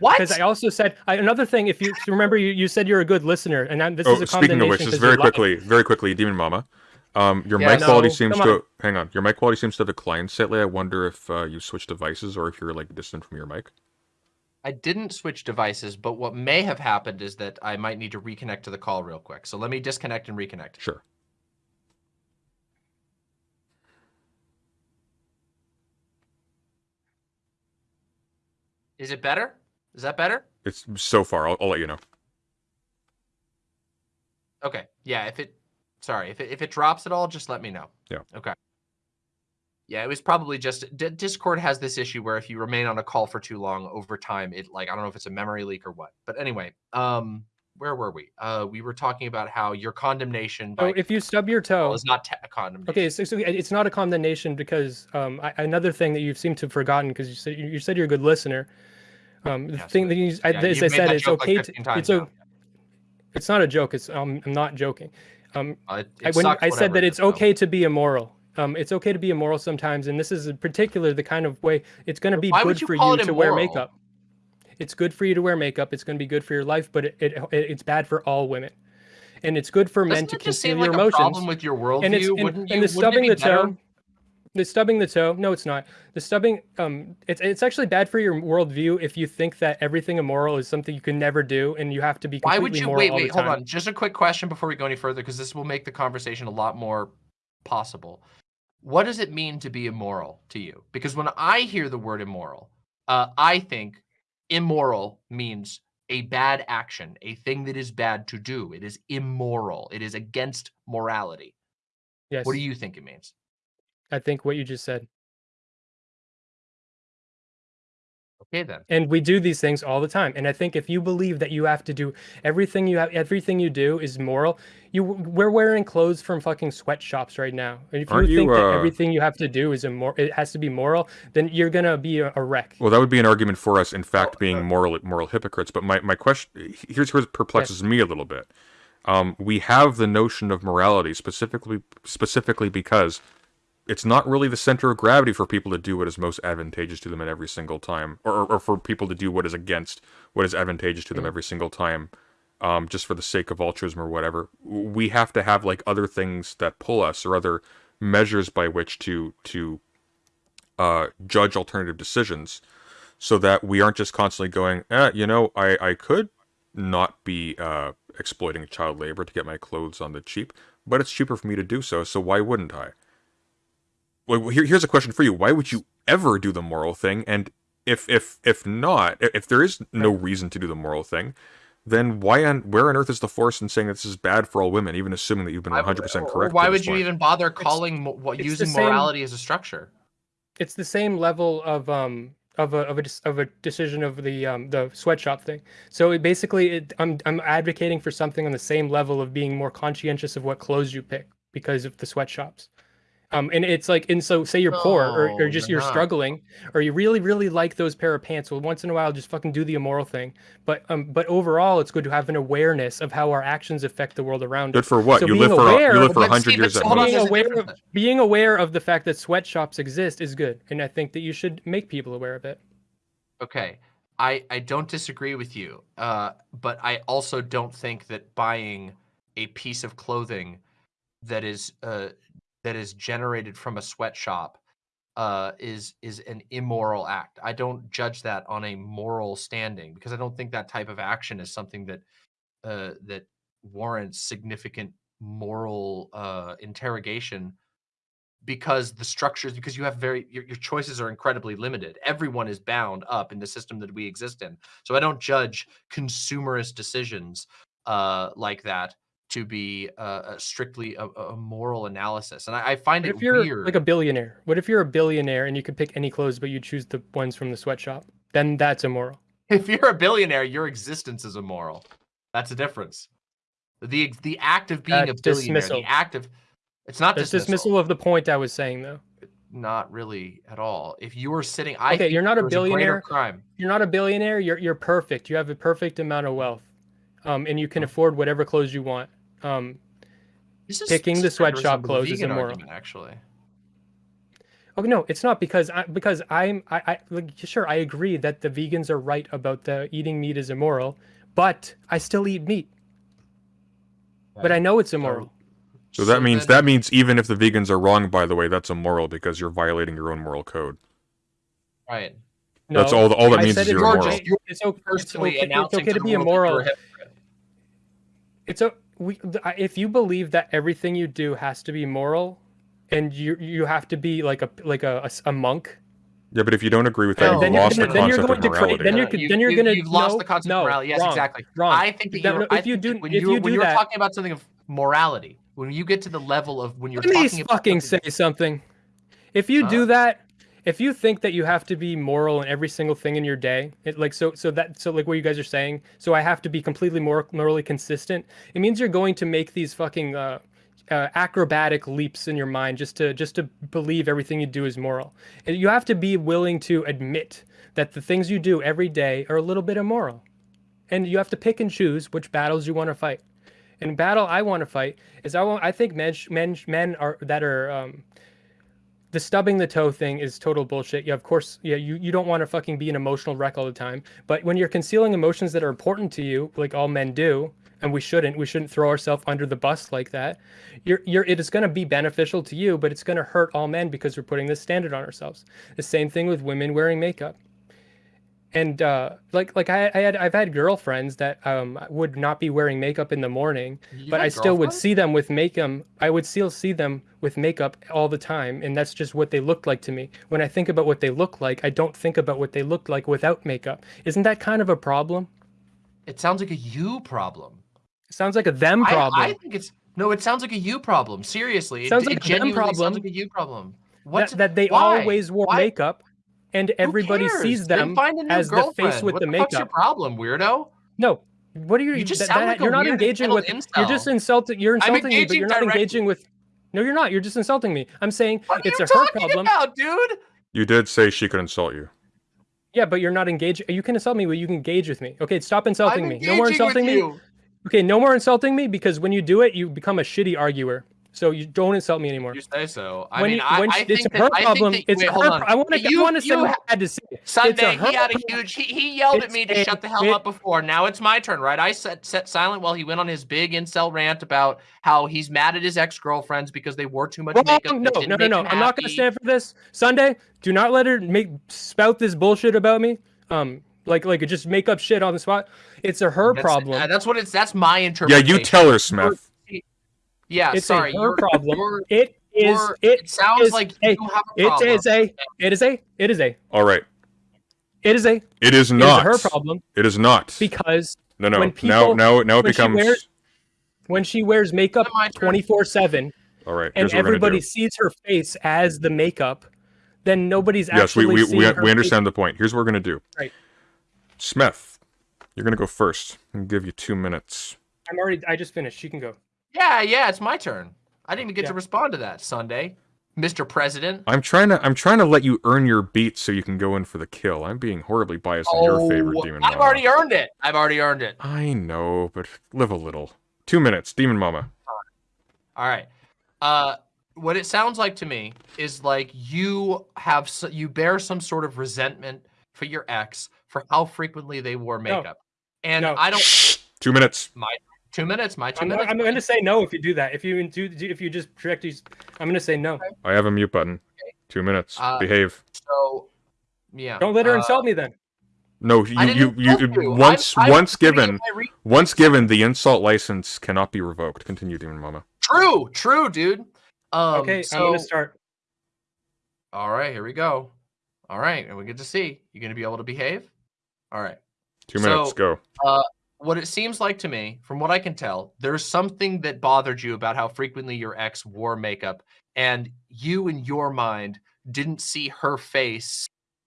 What? Because I also said I, another thing. If you remember, you, you said you're a good listener, and I, this oh, is a speaking of which, just 'cause very you're lying. quickly, very quickly, Demon Mama. Um, your Yeah, mic quality seems to on. hang on. Your mic quality seems to have declined slightly. I wonder if uh, you switched devices or if you're like distant from your mic. I didn't switch devices, but what may have happened is that I might need to reconnect to the call real quick. So let me disconnect and reconnect. Sure. Is it better? Is that better? It's so far. I'll, I'll let you know. Okay. Yeah, if it sorry, if it if it drops at all, just let me know. Yeah. Okay. Yeah, it was probably just D- Discord has this issue where if you remain on a call for too long over time, it like I don't know if it's a memory leak or what. But anyway, um, where were we? Uh, we were talking about how your condemnation by So if you stub your toe, is not a condemnation. okay, so, so it's not a condemnation because um, I, another thing that you seem to have forgotten because you said you said you're a good listener. Um, the thing that you, I, Yeah, as I said, it's joke, like, okay. to, 15 times it's a, it's not a joke. It's um, I'm not joking. Um, Uh, it- I, when I said that it's okay to be immoral. Um, it's okay to be immoral sometimes, and this is in particular the kind of way it's going to be Why good you for you to wear makeup. It's good for you to wear makeup. It's going to be good for your life, but it, it it's bad for all women, and it's good for men Doesn't to just conceal like your a emotions. problem with your worldview? and it's and, wouldn't and you? the stubbing the better- toe the stubbing the toe no it's not the stubbing um it's it's actually bad for your worldview if you think that everything immoral is something you can never do and you have to be Why would you wait? Wait, hold on. Just a quick question before we go any further, because this will make the conversation a lot more possible. What does it mean to be immoral to you? Because when I hear the word immoral, uh, I think immoral means a bad action, a thing that is bad to do. It is immoral. It is against morality. yes What do you think it means? i think what you just said Okay, then. and we do these things all the time and i think if you believe that you have to do everything you have everything you do is moral you we're wearing clothes from fucking sweatshops right now and if Aren't you you, think that uh, everything you have to do is immoral it has to be moral then you're gonna be a, a wreck Well, that would be an argument for us, in fact, uh, being moral moral hypocrites. But my, my question here's here's perplexes me a little bit. Um, we have the notion of morality specifically specifically because it's not really the center of gravity for people to do what is most advantageous to them at every single time, or, or, or for people to do what is against what is advantageous to them every single time, um, just for the sake of altruism or whatever. We have to have like other things that pull us, or other measures by which to to uh, judge alternative decisions so that we aren't just constantly going, eh, you know, I, I could not be uh, exploiting child labor to get my clothes on the cheap, but it's cheaper for me to do so, so why wouldn't I? Well, here, here's a question for you: Why would you ever do the moral thing? And if if if not, if there is no reason to do the moral thing, then why on where on earth is the force in saying that this is bad for all women, even assuming that you've been 100 percent correct? Why would you point? even bother calling mo- what it's the using same- morality as a structure? it's the same level of um of a of a of a decision of the um the sweatshop thing. So it basically, it, I'm I'm advocating for something on the same level of being more conscientious of what clothes you pick because of the sweatshops. Um, and it's like, and so say you're poor or, or just you're you're not. struggling, or you really really like those pair of pants. Well, once in a while, just fucking do the immoral thing. But um, but overall, it's good to have an awareness of how our actions affect the world around us. Good for what? So you being live for aware- you live for But 100 years but at hold on, most. being aware of, being aware of the fact that sweatshops exist is good, and I think that you should make people aware of it. Okay. I, I don't disagree with you, uh, but I also don't think that buying a piece of clothing that is uh, that is generated from a sweatshop uh, is is an immoral act. I don't judge that on a moral standing because I don't think that type of action is something that uh, that warrants significant moral uh, interrogation because the structures because you have very your, your choices are incredibly limited. Everyone is bound up in the system that we exist in. So i don't judge consumerist decisions uh like that to be uh, uh, strictly a, a moral analysis and i, I find What it if you're weird like a billionaire? What if you're a billionaire and you could pick any clothes, but you choose the ones from the sweatshop? Then that's immoral. if you're a billionaire your existence is immoral that's a difference the the act of being a billionaire dismissal. the act of it's not dismissal, dismissal of the point I was saying, though. not really at all if you were sitting i Okay, you're not a there was greater billionaire. crime You're not a billionaire. You're you're perfect. You have a perfect amount of wealth, um, and you can afford whatever clothes you want. Um, This is Picking this the is kind of sweatshop clothes is immoral. argument, actually. Oh no, it's not because I because I'm I, I like sure I agree that the vegans are right about the eating meat is immoral, but I still eat meat. But I know it's immoral. So that means then- that means even if the vegans are wrong, by the way, that's immoral because you're violating your own moral code. right. That's No, all. All that I means said is it's you're You're immoral. just- It's okay, it's personally okay, it's okay to the be world that you're immoral. It's a we if you believe that everything you do has to be moral, and you you have to be like a like a, a s- a monk, Yeah, but if you don't agree with that, No, you've then you're lost the gonna- then you're concept going of to create- morality. then you're No, co- you- then you're gonna You've lost the concept no, of morality. Yes, wrong, exactly. wrong. I think that That- you're. if I you think do- that when if you, you when do you're talking about something of morality, when you get to the level of when you're Let me talking about fucking something say something. If you do uh, that, if you think that you have to be moral in every single thing in your day, it, like so, so that so like what you guys are saying, so I have to be completely mor- morally consistent. It means you're going to make these fucking uh, uh, acrobatic leaps in your mind just to just to believe everything you do is moral. And you have to be willing to admit that the things you do every day are a little bit immoral, and you have to pick and choose which battles you want to fight. And battle I want to fight is I want I think men men men are that are um, the stubbing the toe thing is total bullshit. Yeah, of course, yeah, you, you don't want to fucking be an emotional wreck all the time. But when you're concealing emotions that are important to you, like all men do, and we shouldn't, we shouldn't throw ourselves under the bus like that. You're you're it is going to be beneficial to you, but it's going to hurt all men because we're putting this standard on ourselves. The same thing with women wearing makeup. And uh, like like I, I had I've had girlfriends that um would not be wearing makeup in the morning, You but I still would see them with makeup. I would still see them with makeup all the time, and that's just what they looked like to me. When I think about what they look like, I don't think about what they looked like without makeup. Isn't that kind of a problem? It sounds like a you problem. It sounds like a them problem. I, think it's no. It sounds like a you problem. Seriously, Sounds it, like it a them problem. sounds like a you problem. What's that, that they why? always wore Why? makeup, and everybody sees cares? Then them find a new as the face with what the the fuck's your problem, weirdo? No. What are you? You just that- sound that- like a you're not engaging with. entitled You're just insulting. You're insulting me, but you're not directly. engaging with. No, you're not. You're just insulting me. I'm saying What it's are a you her talking problem. about, dude? You did say she could insult you. Yeah, but you're not engaging. You can insult me, but you can engage with me. Okay, stop insulting I'm me. No more insulting with me. you. Okay, no more insulting me because when you do it, you become a shitty arguer. So you don't insult me anymore. You say so. I when mean, you, I, when I she- think it's that, her I think problem. that- it's wait, her. hold on. I want to. You- I want to say you what ha- I had to say. Sunday, he had a huge. He, he yelled at me to a- shut the hell it- up before. Now it's my turn, right? I set set silent while he went on his big incel rant about how he's mad at his ex girlfriends because they wore too much Wrong. makeup. No, no, no, no. I'm not going to stand for this. Sunday, do not let her make spout this bullshit about me. Um, like like just make up shit on the spot. It's a her That's- problem. uh, that's what it's. That's my interpretation. Yeah, you tell her, Smith. Yeah, it's sorry. a her you're- problem. you're- it is. It it sounds is like a- you have a problem. is a. It is a. It is a. All right. It is a. It It is is not. her problem It is not. because no, no. when people- now, now now it when she becomes. wears- when she wears makeup Is it my turn? 24 7 All right. and Here's what we're gonna everybody sees her face as the makeup, then nobody's Yes, we actually we, seeing we, we understand the point. Here's what we're gonna do. Right. Smith, you're gonna go first. I'm gonna give you two minutes. I'm already. I just finished. She can go. Yeah, yeah, it's my turn. I didn't even get Yeah. to respond to that Sunday, Mr. President. I'm trying to I'm trying to let you earn your beats so you can go in for the kill. I'm being horribly biased in your favor, Oh, demon I've mama. already earned it. I've already earned it. I know, but live a little. Two minutes, demon mama. All right. Uh, what it sounds like to me is like you have s- you bear some sort of resentment for your ex for how frequently they wore No. makeup, and No. I don't. Two minutes. My two minutes. My 2 I'm, minutes. I'm going to say no if you do that. If you do, if you just direct these, I'm going to say no. I have a mute button. Two minutes. Uh, Behave. So, yeah. Don't let her uh, insult me then. No, you you, didn't you, you. once I'm- I'm once given once given the insult license cannot be revoked. Continue, demon mama. True. True, dude. Um, Okay, So, I'm going to start. all right. Here we go. All right, and we get to see. you're going to be able to behave? All right. Two minutes. So- Go. What it seems like to me, from what I can tell, there's something that bothered you about how frequently your ex wore makeup, and you, in your mind, didn't see her face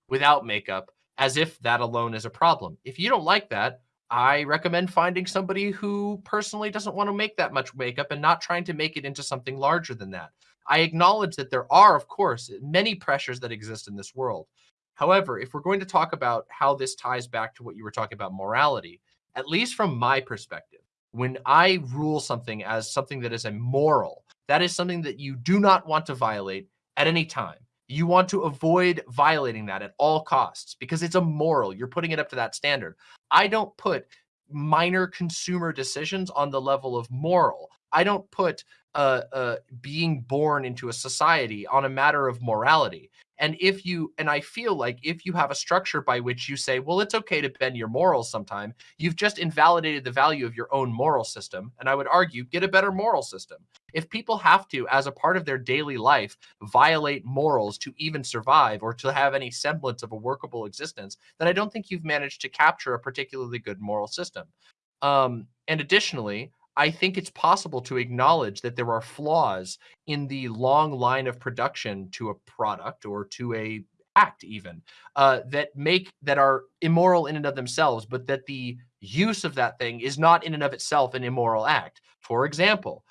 without makeup as if that alone is a problem. If you don't like that, I recommend finding somebody who personally doesn't want to make that much makeup and not trying to make it into something larger than that. I acknowledge that there are, of course, many pressures that exist in this world. However, if we're going to talk about how this ties back to what you were talking about morality, at least from my perspective, when I rule something as something that is immoral, that is something that you do not want to violate at any time. You want to avoid violating that at all costs because it's immoral. You're putting it up to that standard. I don't put minor consumer decisions on the level of moral. I don't put uh, uh, being born into a society on a matter of morality. And if you, and I feel like if you have a structure by which you say, well, it's okay to bend your morals sometime, you've just invalidated the value of your own moral system. And I would argue, get a better moral system. If people have to, as a part of their daily life, violate morals to even survive or to have any semblance of a workable existence, then I don't think you've managed to capture a particularly good moral system. Um, and additionally, I think it's possible to acknowledge that there are flaws in the long line of production to a product or to a act even uh, that make that are immoral in and of themselves, but that the use of that thing is not in and of itself an immoral act. For example,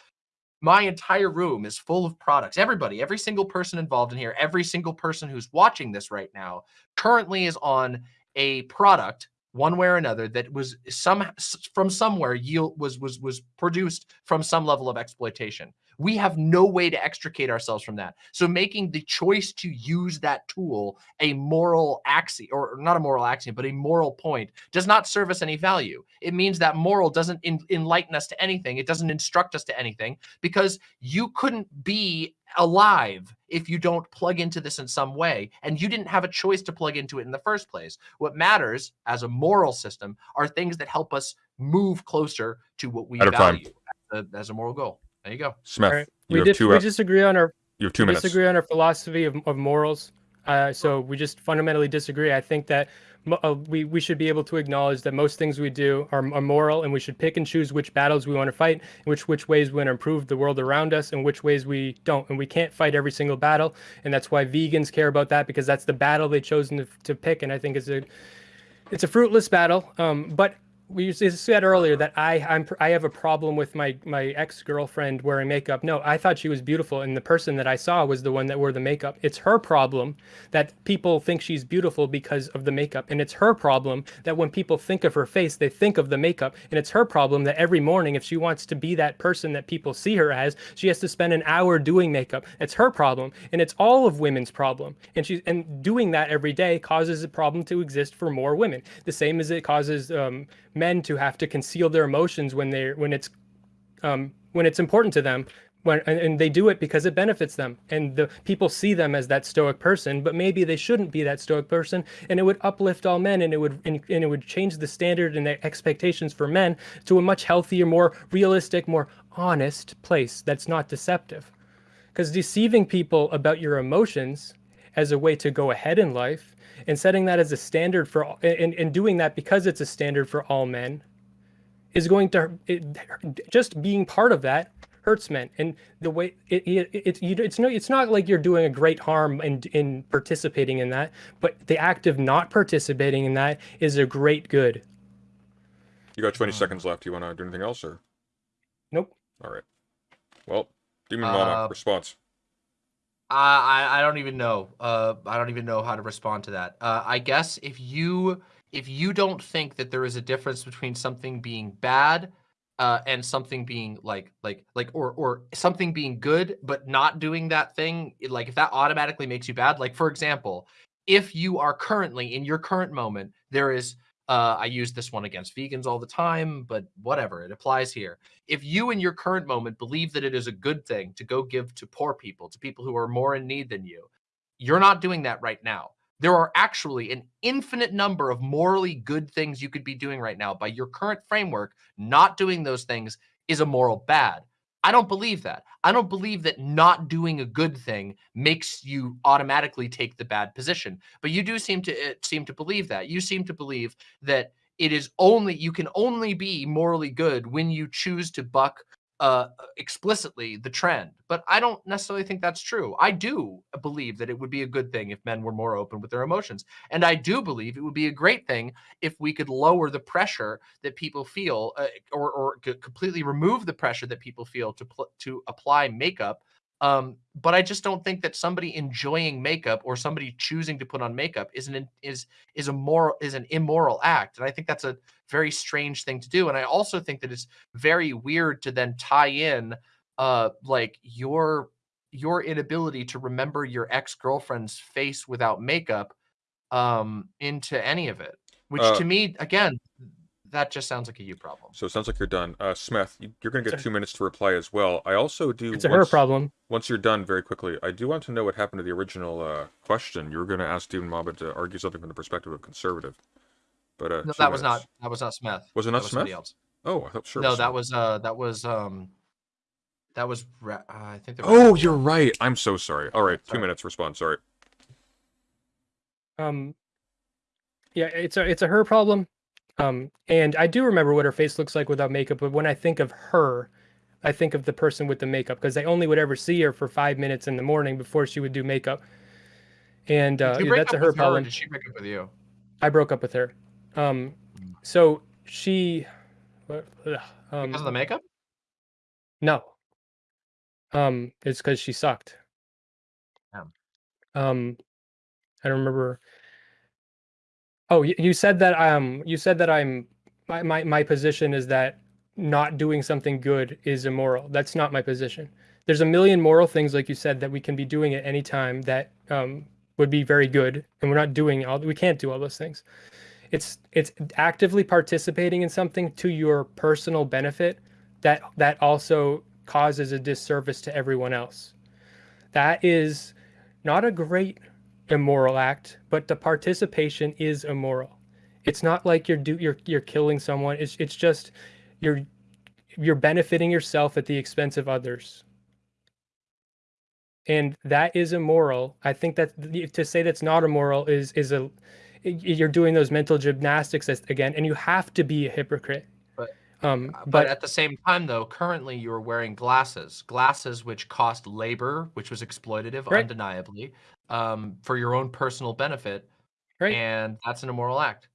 my entire room is full of products. Everybody, every single person involved in here, every single person who's watching this right now currently is on a product one way or another that was some from somewhere yield was was was produced from some level of exploitation we have no way to extricate ourselves from that so making the choice to use that tool a moral axiom or not a moral axiom but a moral point does not serve us any value it means that moral doesn't enlighten us to anything it doesn't instruct us to anything because you couldn't be alive if you don't plug into this in some way. And you didn't have a choice to plug into it in the first place. What matters as a moral system are things that help us move closer to what we value as a, as a, moral goal. There you go. Smith, right. you we, did, we disagree on our you have two minutes. disagree on our philosophy of, of morals. Uh, so we just fundamentally disagree. I think that uh, we, we should be able to acknowledge that most things we do are, are moral and we should pick and choose which battles we want to fight, which which ways we want to improve the world around us and which ways we don't. And we can't fight every single battle. And that's why vegans care about that because that's the battle they've chosen to, to pick. And I think it's a it's a fruitless battle. Um, but we said earlier that I I'm I have a problem with my my ex girlfriend wearing makeup. No, I thought she was beautiful, and the person that I saw was the one that wore the makeup. It's her problem that people think she's beautiful because of the makeup, and it's her problem that when people think of her face, they think of the makeup, and it's her problem that every morning, if she wants to be that person that people see her as, she has to spend an hour doing makeup. It's her problem, and it's all of women's problem, and she's and doing that every day causes a problem to exist for more women. The same as it causes. Um, men to have to conceal their emotions when they're when it's um, when it's important to them when and they do it because it benefits them. And the people see them as that stoic person but maybe they shouldn't be that stoic person and it would uplift all men and it would and, and it would change the standard and the expectations for men to a much healthier more realistic more honest place that's not deceptive. Because deceiving people about your emotions as a way to go ahead in life and setting that as a standard for and, and doing that because it's a standard for all men is going to it, just being part of that hurts men. And the way it, it, it, it's no it's not like you're doing a great harm in in participating in that but the act of not participating in that is a great good. You got 20 seconds left. You want to do anything else or? Nope. All right. Well demon mama uh, response I I don't even know. Uh, I don't even know how to respond to that. Uh, I guess if you if you don't think that there is a difference between something being bad uh, and something being like like like or or something being good but not doing that thing, like if that automatically makes you bad. Like for example, if you are currently in your current moment, there is uh, I use this one against vegans all the time, but whatever, it applies here. If you in your current moment believe that it is a good thing to go give to poor people, to people who are more in need than you, you're not doing that right now. There are actually an infinite number of morally good things you could be doing right now. By your current framework, not doing those things is a moral bad. I don't believe that. I don't believe that not doing a good thing makes you automatically take the bad position. But you do seem to uh, seem to believe that. You seem to believe that it is only you can only be morally good when you choose to buck uh, explicitly the trend. But I don't necessarily think that's true. I do believe that it would be a good thing if men were more open with their emotions. And I do believe it would be a great thing if we could lower the pressure that people feel uh, or, or completely remove the pressure that people feel to, to apply makeup um, but I just don't think that somebody enjoying makeup or somebody choosing to put on makeup is an is is a moral is an immoral act, and I think that's a very strange thing to do. And I also think that it's very weird to then tie in uh like your your inability to remember your ex girlfriend's face without makeup um into any of it, which uh, to me again that just sounds like a you problem. So it sounds like you're done. Uh, Smith, you're going to get two minutes to reply as well. I also do. It's a her problem. Once you're done, very quickly, I do want to know what happened to the original uh, question. You were going to ask Stephen Mobbit to argue something from the perspective of conservative, but uh, no, that minutes. was not. That was not Smith. Was it not that Smith? else. Oh, I thought sure. No, that was uh, that was um, that was. Uh, I think. Oh, you're right. I'm so sorry. All right, sorry. two minutes response. Sorry. Um. Yeah, it's a it's a her problem Um, and I do remember what her face looks like without makeup, but when I think of her, I think of the person with the makeup because I only would ever see her for five minutes in the morning before she would do makeup. And uh, yeah, that's a her problem. did she break up with you? I broke up with her. Um, Mm. so she, what- um, Because of the makeup? no, um, it's because she sucked. Damn. Um, I don't remember. Oh, you, said that um, you said that I'm my, my my position is that not doing something good is immoral. That's not my position. There's a million moral things, like you said, that we can be doing at any time that um, would be very good, and we're not doing all. We can't do all those things. It's it's actively participating in something to your personal benefit that that also causes a disservice to everyone else. That is not a great immoral act, but the participation is immoral. It's not like you're do you're you're killing someone. It's it's just you're you're benefiting yourself at the expense of others. And that is immoral. I think that to say that's not immoral is is a you're doing those mental gymnastics again, and you have to be a hypocrite. But- um, Uh, But, but at the same time, though, currently you're wearing glasses, glasses which cost labor, which was exploitative, Right. undeniably, um, for your own personal benefit, right. and that's an immoral act.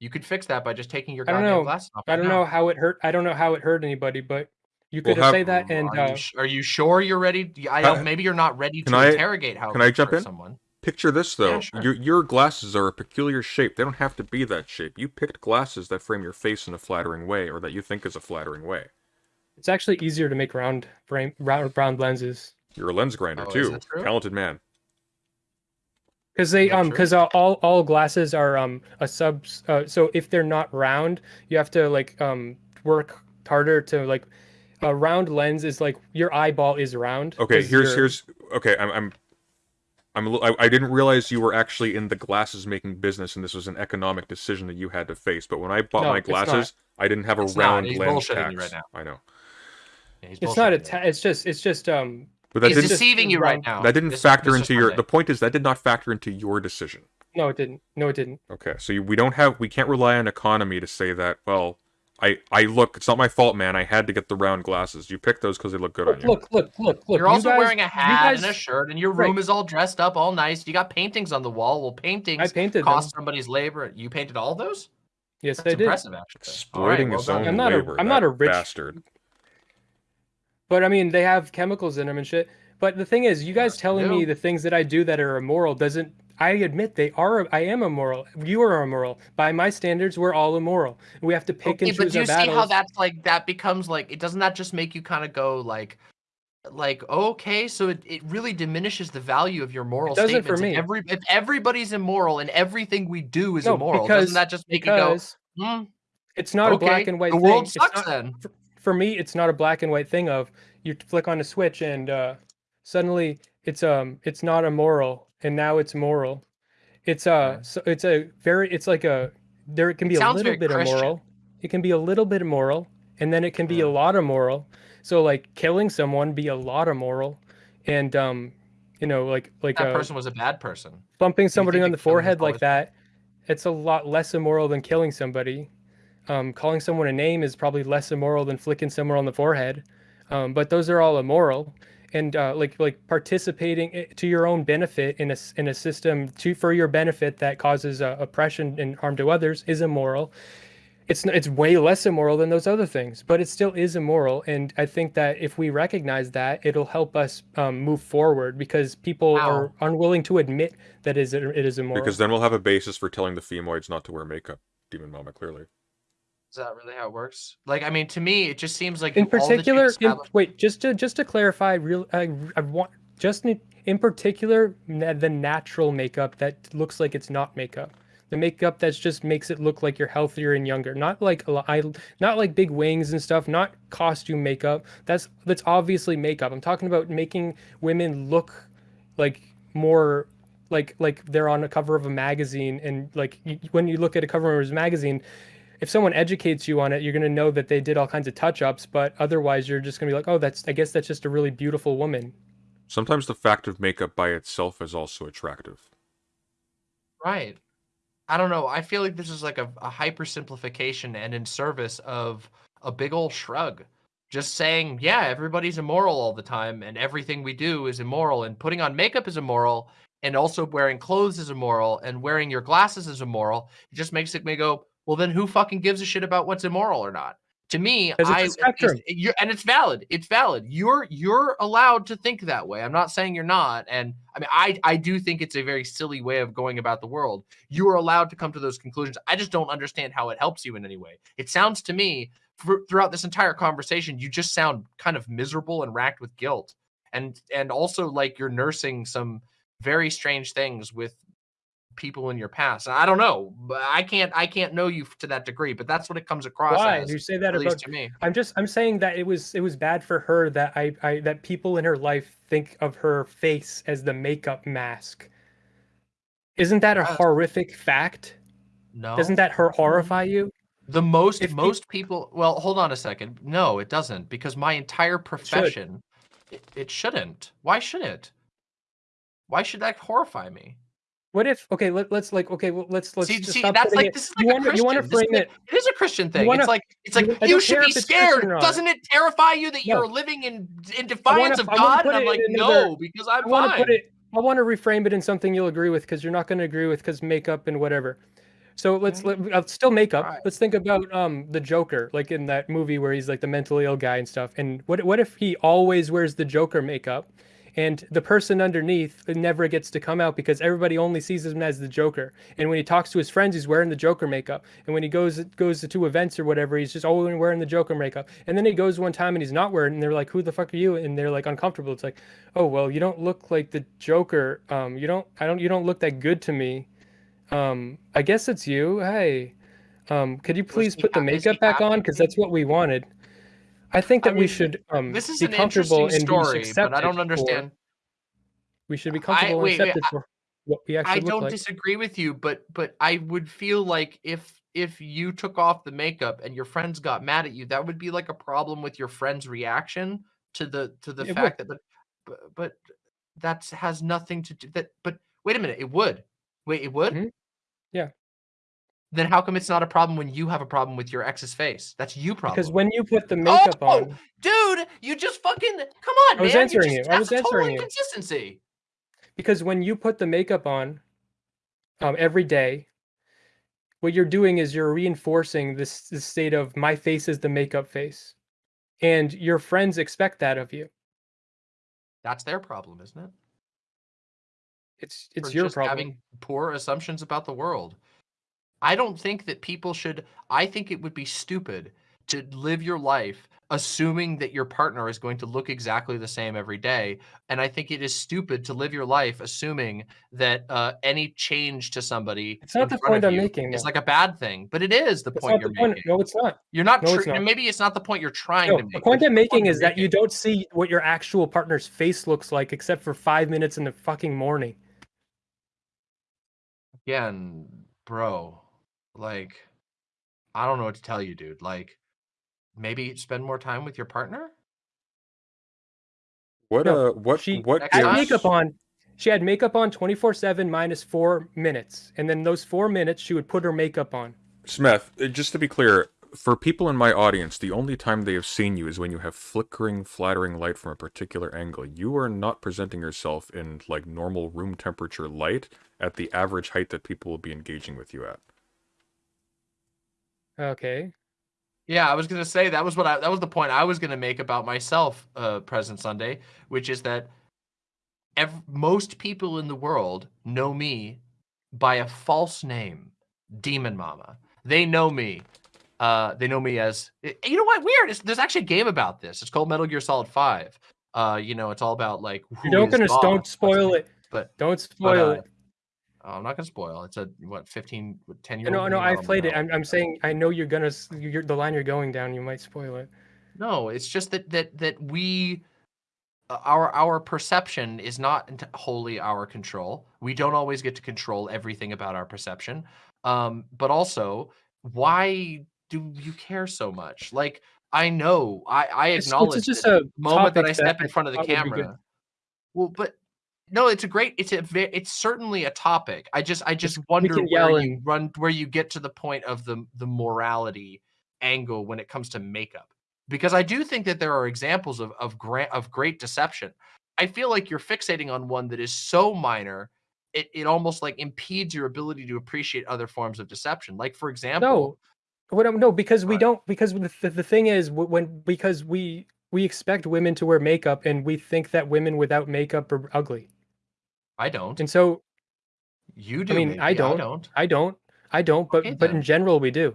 You could fix that by just taking your I don't goddamn know. glasses off. I don't now. know how it hurt. I don't know how it hurt anybody, but you Well, could have- say that and are, uh, you, sh- are you sure you're ready? I don't. Maybe you're not ready to I- interrogate how. can I jump in? Someone. Picture this though. Yeah, sure. Your your glasses are a peculiar shape. They don't have to be that shape. You picked glasses that frame your face in a flattering way, or that you think is a flattering way. it's actually easier to make round frame round round lenses You're a lens grinder Oh, too. Talented man. Because they um true? because all all glasses are um a sub. Uh, so if they're not round, you have to like um work harder to like a round lens is like your eyeball is round. okay here's you're- here's okay. I'm I'm I'm a li- I, I didn't realize you were actually in the glasses making business, and this was an economic decision that you had to face. But when I bought No, my glasses, I didn't have a It's not. round He's lens bullshitting you tax. right I know, Yeah, It's not a. Ta- it's just. It's just. Um. But that He's didn't deceiving you right now. that didn't This- factor Mr. into your. Sunday. The point is that did not factor into your decision. No, it didn't. No, it didn't. Okay, so you, we don't have we can't rely on economy to say that. Well, I I look, it's not my fault, man. I had to get the round glasses. You picked those because they look good on Look, you. look, look, look, look. You're you also guys- wearing a you hat and a shirt, and your Right. room is all dressed up, all nice. You got paintings on the wall. Well, paintings I painted cost them. somebody's labor. You painted all those? Yes, That's I did. impressive, actually. All right, Exploiting well his done. own I'm not a- labor. I'm not a rich- bastard. But I mean, they have chemicals in them and shit. But the thing is, you guys they telling me the things that I do that are immoral doesn't. I admit they are. I am immoral. You are immoral. By my standards, we're all immoral. We have to pick Okay, and but choose do our you see battles. how that's like that becomes like it doesn't that just make you kind of go like like okay so it, it really diminishes the value of your moral doesn't for me. If, every, if everybody's immoral and everything we do is no, immoral because doesn't that just make you go hmm, it's not okay a black and white the thing. world It's sucks not- then for me, it's not a black and white thing of you flick on a switch and uh, suddenly it's um it's not immoral and now it's moral. It's uh Yeah. so it's a very it's like a there it can be a little bit Christian. immoral. It can be a little bit immoral and then it can be Yeah. a lot immoral. So like killing someone be a lot immoral and um you know like like that uh, person was a bad person bumping somebody on the if someone was forehead like that, it's a lot less immoral than killing somebody. Um, calling someone a name is probably less immoral than flicking someone on the forehead. Um, but those are all immoral, and uh, like like participating to your own benefit in a s- in a system to for your benefit that causes uh, oppression and harm to others is immoral. It's it's way less immoral than those other things, but it still is immoral. And I think that if we recognize that, it'll help us um, move forward because people How? are unwilling to admit that is it is immoral. Because then we'll have a basis for telling the femoids not to wear makeup. Demon Mama, clearly. Is that really how it works like i mean to me it just seems like in all that you particular, in, wait, just to just to clarify, real, I, I want just in, in particular the natural makeup that looks like it's not makeup. The makeup that just makes it look like you're healthier and younger. Not like I, not like big wings and stuff. Not costume makeup. That's that's obviously makeup. I'm talking about making women look like more like like they're on a cover of a magazine and like you, when you look at a cover of a magazine if someone educates you on it you're going to know that they did all kinds of touch-ups but otherwise you're just going to be like oh that's i guess that's just a really beautiful woman Sometimes the fact of makeup by itself is also attractive. right I don't know. I feel like this is like a, a hyper simplification and in service of a big old shrug. Just saying, yeah, everybody's immoral all the time, and everything we do is immoral, and putting on makeup is immoral, and also wearing clothes is immoral, and wearing your glasses is immoral. It just makes it me go, well, then who fucking gives a shit about what's immoral or not? To me, I it's spectrum. you're, and it's valid. It's valid. You're you're allowed to think that way. I'm not saying you're not. And I mean, I I do think it's a very silly way of going about the world. You are allowed to come to those conclusions. I just don't understand how it helps you in any way. It sounds to me for, throughout this entire conversation, you just sound kind of miserable and racked with guilt, and and also like you're nursing some very strange things with people in your past. I don't know, but I can't I can't know you to that degree. But that's what it comes across Why as. do you say that about? to me. I'm just I'm saying that it was it was bad for her that I, I that people in her life think of her face as the makeup mask. Isn't that a Yes. horrific fact? No, Doesn't that hor- mm-hmm. horrify you? The most If most people well, hold on a second. No, it doesn't because my entire profession it, it shouldn't. Why should it? Why should that horrify me? What if okay, let, let's like okay, well, let's let's see, see that's like it- this is you like want a to you want to frame it it is a Christian thing. wanna- it's like it's like you- I you, should be scared. Christian. Doesn't it terrify you that No. you're living in in defiance of wanna God? And I'm like, no, because I'm I want to fine. put it. I want to reframe it in something you'll agree with because you're not going to agree with because makeup and whatever. So let's let, uh, still makeup. Right. Let's think about um the Joker, like in that movie where he's like the mentally ill guy and stuff. And what what if he always wears the Joker makeup, and the person underneath never gets to come out because everybody only sees him as the Joker. And when he talks to his friends, he's wearing the Joker makeup. And when he goes goes to events or whatever, he's just always wearing the Joker makeup. And then he goes one time and he's not wearing, and they're like, "Who the fuck are you?" And they're like uncomfortable. It's like, "Oh well, you don't look like the Joker. Um, you don't. I don't. You don't look that good to me. Um, I guess it's you. Hey, um, could you please put the ha- is he makeup back on? Because that's what we wanted." I think I that we should um, This is be an comfortable interesting story, but I don't for- understand. we should be I- comfortable wait, and wait, accepted for what we actually I don't like. disagree with you, but but I would feel like if if you took off the makeup and your friends got mad at you, that would be like a problem with your friend's reaction to the to the It would. fact that but but, that has nothing to do that. But wait a minute, it would. Wait, it would. Mhm. Yeah. Then how come it's not a problem when you have a problem with your ex's face? That's you problem. Because when you put the makeup Oh, on, dude, you just fucking come on, I was man. answering you. Just, you. I was answering you. inconsistency. because when you put the makeup on um, every day, what you're doing is you're reinforcing this, this state of my face is the makeup face, and your friends expect that of you. That's their problem, isn't it? It's it's your problem. having poor assumptions about the world. I don't think that people should. I think it would be stupid to live your life assuming that your partner is going to look exactly the same every day. And I think it is stupid to live your life assuming that uh, any change to somebody It's not the point I'm making, It's like a bad thing. But it is the That's point you're the point. making. No, it's not. You're not. No, it's not. Maybe it's not the point you're trying No, to make. the point it's I'm point making is that you don't see what your actual partner's face looks like except for five minutes in the fucking morning. again, bro, like, I don't know what to tell you, dude. Like, maybe spend more time with your partner. What No, uh what She what next had time- gives makeup on. She had makeup on 24 7 minus four minutes. And then those four minutes, she would put her makeup on. Smith, uh, just to be clear, for people in my audience, the only time they have seen you is when you have flickering, flattering light from a particular angle. You are not presenting yourself in like normal room temperature light at the average height that people will be engaging with you at. Okay. Yeah, I was gonna say that was what I that was the point I was gonna make about myself, uh, present Sunday, which is that ev- most people in the world know me by a false name, Demon Mama. They know me. Uh, they know me as you know what? Weird. It's, there's actually a game about this. It's called Metal Gear Solid Five. Uh, you know, it's all about like You who don't is gonna don't spoil it. but- don't spoil uh, it. Oh, I'm not gonna spoil. It's a what 15, 10 year No, no, I've played it. I'm, I'm saying I know you're gonna you're, the line you're going down. You might spoil it. No, it's just that that that we uh, our our perception is not wholly our control. We don't always get to control everything about our perception. Um, but also, why do you care so much? Like I know, I I It's- it's acknowledge just a moment that I step that in front of the thought would be good. camera. Well, but no, it's a great. It's a. It's certainly a topic. I just, I just wonder where you run, where you get to the point of the the morality angle when it comes to makeup, because I do think that there are examples of of great of great deception. I feel like you're fixating on one that is so minor, it it almost like impedes your ability to appreciate other forms of deception. Like for example, No, what? I'm- No, because we don't. Because the, the, the thing is, when because we we expect women to wear makeup, and we think that women without makeup are ugly, I don't. and so You do. I mean, maybe, I don't. I don't. I don't. I don't. But Okay, but in general, we do.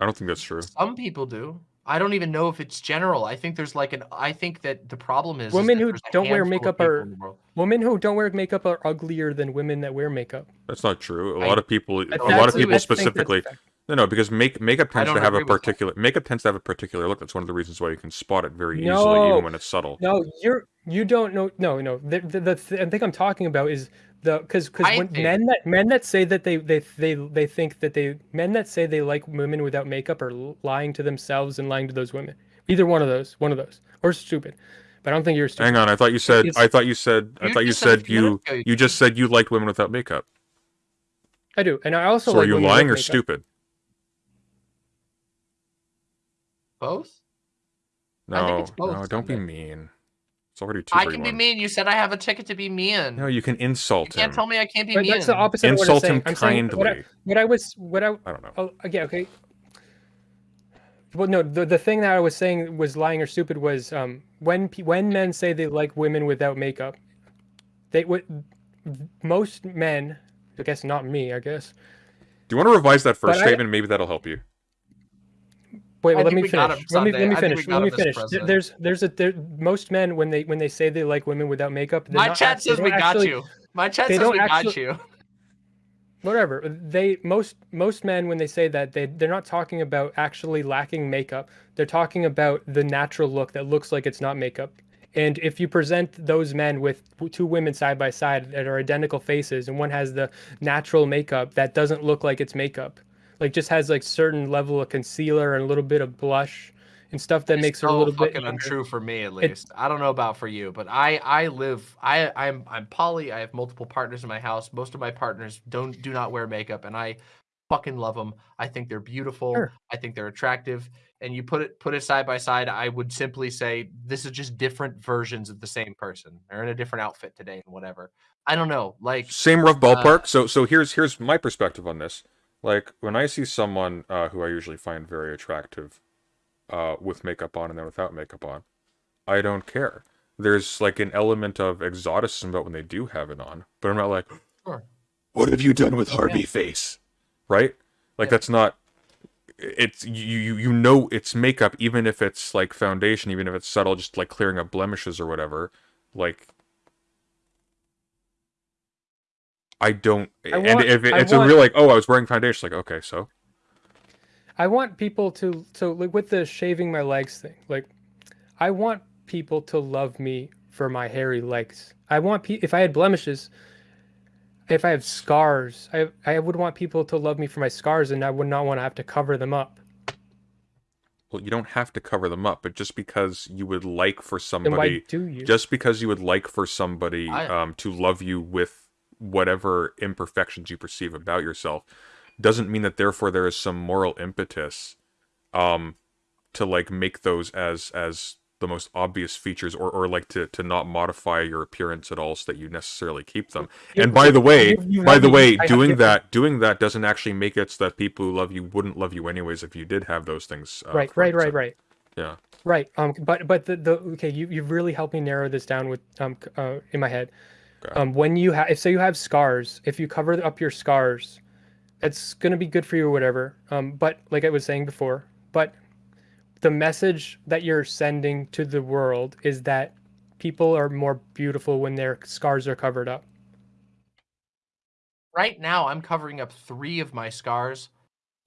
I don't think that's true. Some people do. I don't even know if it's general. I think there's like an. I think that the problem is is Women that who don't wear makeup are- in the world. Women who don't wear makeup are uglier than women that wear makeup. That's not true. A I- lot of people, a lot of people I think that's specifically, no, no, because make makeup tends to have a agree with that. particular makeup tends to have a particular look. That's one of the reasons why you can spot it very easily, even when it's subtle. No, you're you don't know. No, no. The the, the th- I think I'm talking about is the because because when think- men that men that say that they they they they think that they men that say they like women without makeup are lying to themselves and lying to those women. Either one of those, one of those, or stupid. But I don't think you're stupid. Hang on, I thought you said, It's- I thought you said, I thought you said a said few you, you you just said you liked women without makeup. I do, and I also So are you lying or makeup. stupid? Both. I No, think it's both, no, don't be mean. It's already two I can be mean. You said I have a ticket to be mean. No, you can insult him. you insult can't him. tell me I can't be But mean. that's the opposite of what I'm Insult saying. him I'm saying what I, kindly. what I was what I I don't know. Oh, yeah, okay. Well, no, the, the thing that I was saying was lying or stupid was um, when when men say they like women without makeup, they would most men, I guess not me, I guess. Do you want to revise that first But I- statement? Maybe that'll help you. Wait, well, let me we got finish. him, Let me Sunday. let me I think we finish. Let me finish. There's there's a there, most men when they when they say they like women without makeup, they're My chat says we don't got you. My chat says we got you. whatever they most most men when they say that they they're not talking about actually lacking makeup they're talking about the natural look that looks like it's not makeup and if you present those men with two women side by side that are identical faces and one has the natural makeup that doesn't look like it's makeup like just has like certain level of concealer and a little bit of blush and stuff that It's makes her a little bit fucking younger. untrue for me at least. I don't know about for you, but I I live I I'm I'm poly. I have multiple partners in my house. Most of my partners don't do not wear makeup, and I fucking love them. I think they're beautiful. Sure. I think they're attractive. And you put it put it side by side, I would simply say this is just different versions of the same person. They're in a different outfit today and whatever. I don't know. Like Same rough Uh, ballpark. so so here's here's my perspective on this. Like when I see someone uh, who I usually find very attractive, uh, with makeup on and then without makeup on, I don't care. There's like an element of exoticism about when they do have it on, but I'm not like, Sure. what have you done with Harvey Yeah. face? Right? Like Yeah. that's not. It's you you you know it's makeup even if it's like foundation even if it's subtle just like clearing up blemishes or whatever like I don't I and if it, I it's a real like oh I was wearing foundation like okay so I want people to so like with the shaving my legs thing, like I want people to love me for my hairy legs. I want pe- if I had blemishes, if I have scars, I I would want people to love me for my scars, and I would not want to have to cover them up. well you don't have to cover them up but just because you would like for Then why somebody do you? just because you would like for somebody I- um, to love you with whatever imperfections you perceive about yourself doesn't mean that therefore there is some moral impetus um to like make those as as the most obvious features or or like to to not modify your appearance at all so that you necessarily keep them and by the way by the way doing that doing that doesn't actually make it so that people who love you wouldn't love you anyways if you did have those things uh, right, right, right, right. yeah Right. Um. But but the, the okay. You you've really helped me narrow this down with um uh, in my head. Okay. Um. When you have if say you have scars, if you cover up your scars, it's gonna be good for you or whatever. Um. But like I was saying before, but the message that you're sending to the world is that people are more beautiful when their scars are covered up. right now I'm covering up three of my scars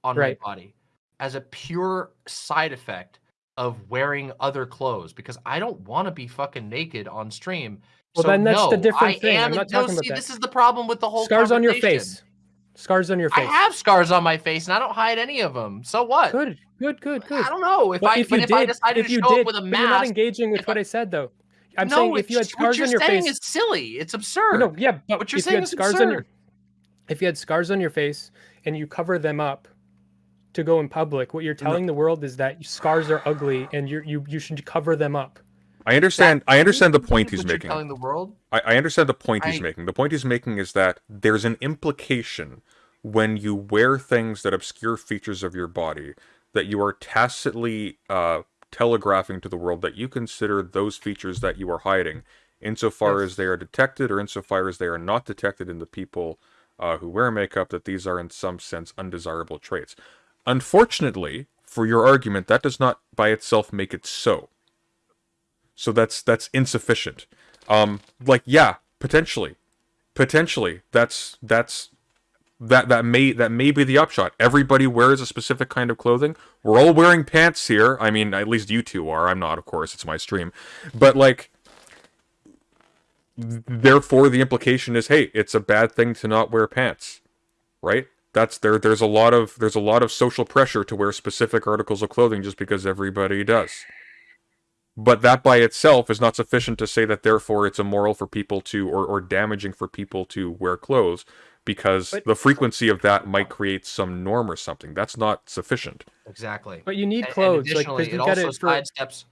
on Right. my body as a pure side effect of wearing other clothes because I don't want to be fucking naked on stream. Well, so then that's the different I thing. I'm not no, talking about see, that. this is the problem with the whole Scars on your face. Scars on your face. I have scars on my face and I don't hide any of them. So what? Good. Good. Good. Good. I don't know if But I if you if did, I decided if to you show did, up with a but you're not mask, engaging with what I- I said though. I'm no, saying if you had what scars you're on your saying face, is silly. It's absurd. no, yeah, but What you're if you saying had is scars on your absurd. if you had scars on your face and you cover them up to go in public, what you're telling the world is that scars are ugly and you you you should cover them up. I understand. I understand the point he's making. Telling the world. I, I understand the point he's making. The point he's making is that there's an implication when you wear things that obscure features of your body that you are tacitly uh, telegraphing to the world that you consider those features that you are hiding, insofar Yes. as they are detected or insofar as they are not detected in the people uh, who wear makeup, that these are in some sense undesirable traits. Unfortunately, for your argument, that does not by itself make it so. So that's that's insufficient. Um, like yeah, potentially, potentially that's that's that that may that may be the upshot. Everybody wears a specific kind of clothing. We're all wearing pants here. I mean, at least you two are. I'm not, of course. It's my stream, but like. Therefore, the implication is, hey, it's a bad thing to not wear pants, right? That's there. There's a lot of there's a lot of social pressure to wear specific articles of clothing just because everybody does. But that by itself is not sufficient to say that therefore it's immoral for people to or, or damaging for people to wear clothes because But- the frequency of that might create some norm or something. That's not sufficient. Exactly. But you need And- and clothes, like additionally, it you got also it for sidesteps.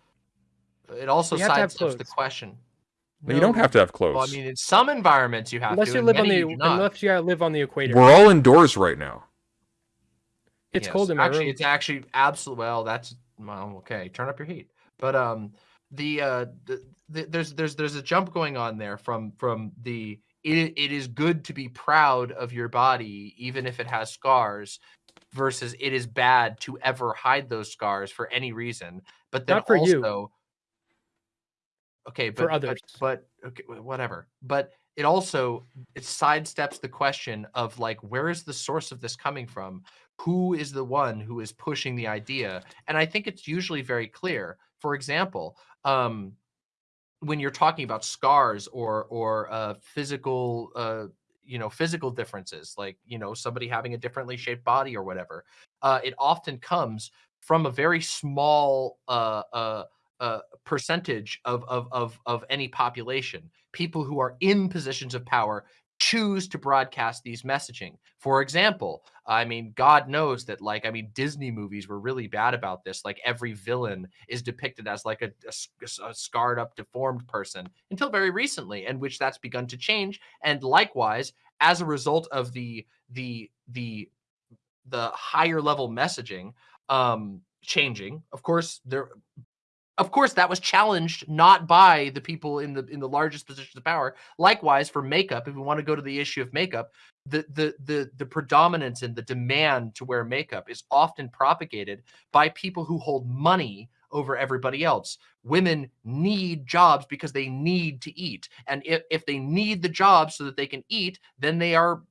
It also You to have sidesteps the clothes. question. You don't have to have clothes. Well, I mean, in some environments you have unless to. you live on the you unless you live on the equator. We're all indoors right now. it's Yes. cold in my actually, room. it's actually absolutely well. That's well, okay. Turn up your heat. But um, the uh, the, the, there's there's there's a jump going on there from from the it, it is good to be proud of your body even if it has scars versus it is bad to ever hide those scars for any reason but then Not for also you. okay but, For others. but okay whatever but it also it sidesteps the question of like where is the source of this coming from who is the one who is pushing the idea and i think it's usually very clear for example um when you're talking about scars or or uh physical uh you know physical differences like you know somebody having a differently shaped body or whatever uh it often comes from a very small uh uh uh, percentage of, of of of any population, people who are in positions of power choose to broadcast these messaging. For example, I mean, God knows that, like, I mean, Disney movies were really bad about this. Like, every villain is depicted as like a scarred up, deformed person until very recently, and which that's begun to change. And likewise, as a result of the the the the higher level messaging um changing, of course, there of course that was challenged not by the people in the in the largest positions of power. Likewise for makeup if we want to go to the issue of makeup the the the the predominance and the demand to wear makeup is often propagated by people who hold money over everybody else. Women need jobs because they need to eat and if, if they need the job so that they can eat then they are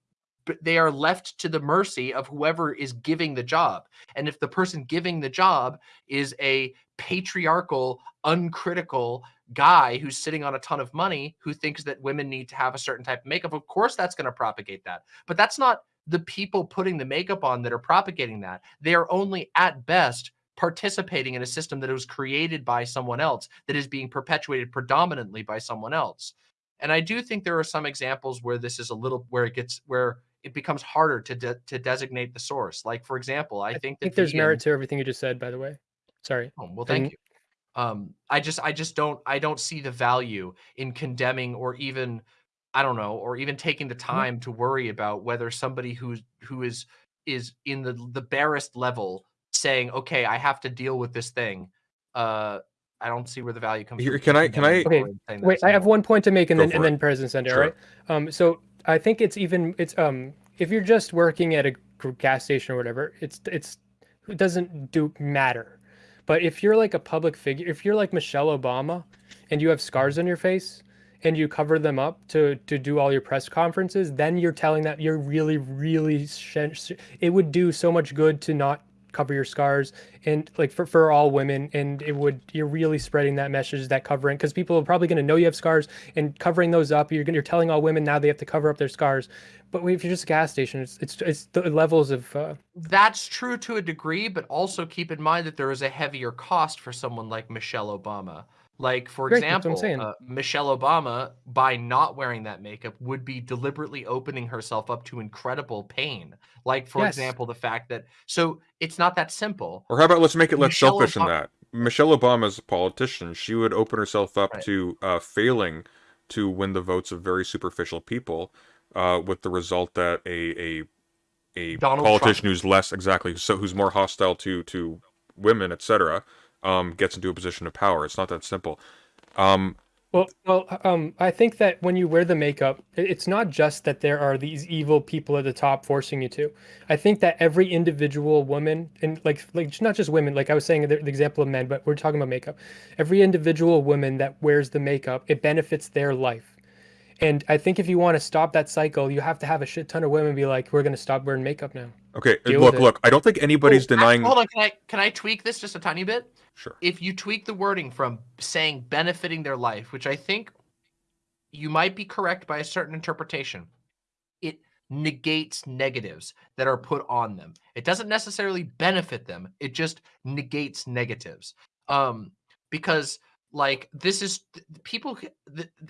they are left to the mercy of whoever is giving the job and if the person giving the job is a patriarchal, uncritical guy who's sitting on a ton of money who thinks that women need to have a certain type of makeup. Of course, that's going to propagate that. But that's not the people putting the makeup on that are propagating that. They are only at best participating in a system that was created by someone else that is being perpetuated predominantly by someone else. And I do think there are some examples where this is a little where it gets where it becomes harder to de- to designate the source. Like for example, I, I think that think there's vegan- merit to everything you just said. By the way, sorry. Oh, well, thank And- you. Um, I just, I just don't, I don't see the value in condemning or even, I don't know, or even taking the time to worry about whether somebody who's who is is in the the barest level saying, okay, I have to deal with this thing. Uh, I don't see where the value comes. Here, from can I- can I- Okay, and saying that Wait, I have one point to make, and Go then and it. then President Sender. Sure. All right. Um, so I think it's even it's um if you're just working at a gas station or whatever, it's it's it doesn't do matter. But if you're like a public figure, if you're like Michelle Obama, and you have scars on your face, and you cover them up to to do all your press conferences, then you're telling that you're really really it would do so much good to not cover your scars and like for, for all women and it would you're really spreading that message that covering because people are probably going to know you have scars and covering those up you're, you're telling all women now they have to cover up their scars but if you're just a gas station it's it's, it's the levels of uh, That's true to a degree, but also keep in mind that there is a heavier cost for someone like Michelle Obama. Like for Great, that's what I'm example, uh, Michelle Obama, by not wearing that makeup, would be deliberately opening herself up to incredible pain. Like for Yes. example, the fact that so it's not that simple. Or how about let's make it less Michelle selfish than Obama- that? Michelle Obama is a politician. She would open herself up Right. to uh, failing to win the votes of very superficial people, uh, with the result that a a a Donald politician Trump. who's less exactly so who's more hostile to to women, etc., um, gets into a position of power. It's not that simple. Um, Well, well, um, I think that when you wear the makeup, it's not just that there are these evil people at the top forcing you to. I think that every individual woman, and like, like not just women, like I was saying the, the example of men, but we're talking about makeup. Every individual woman that wears the makeup, it benefits their life. And I think if you want to stop that cycle, you have to have a shit ton of women be like, "We're gonna stop wearing makeup now." okay, Deal look, look. I don't think anybody's Oh, actually, denying. hold on, can I can I tweak this just a tiny bit? Sure. if you tweak the wording from saying benefiting their life, which I think you might be correct by a certain interpretation, it negates negatives that are put on them. It doesn't necessarily benefit them, it just negates negatives. Um, because like this is people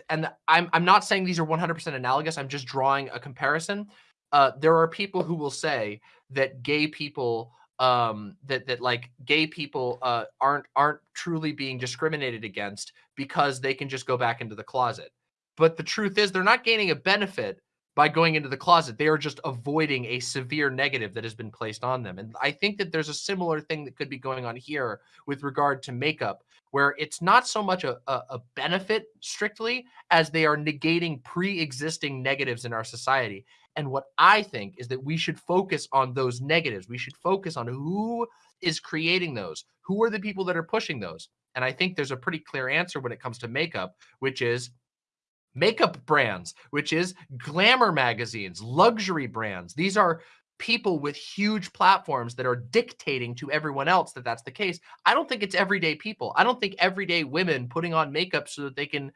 and I'm I'm not saying these are 100% analogous, I'm just drawing a comparison. Uh, there are people who will say that gay people um that that like gay people uh aren't aren't truly being discriminated against because they can just go back into the closet. But the truth is they're not gaining a benefit by going into the closet. They are just avoiding a severe negative that has been placed on them. And i think that there's a similar thing that could be going on here with regard to makeup where it's not so much a, a, a benefit strictly as they are negating pre-existing negatives in our society and what I think is that we should focus on those negatives. We should focus on who is creating those, who are the people that are pushing those. And I think there's a pretty clear answer when it comes to makeup, which is makeup brands, which is glamour magazines, luxury brands. These are people with huge platforms that are dictating to everyone else that that's the case. I don't think it's everyday people. I don't think everyday women putting on makeup so that they can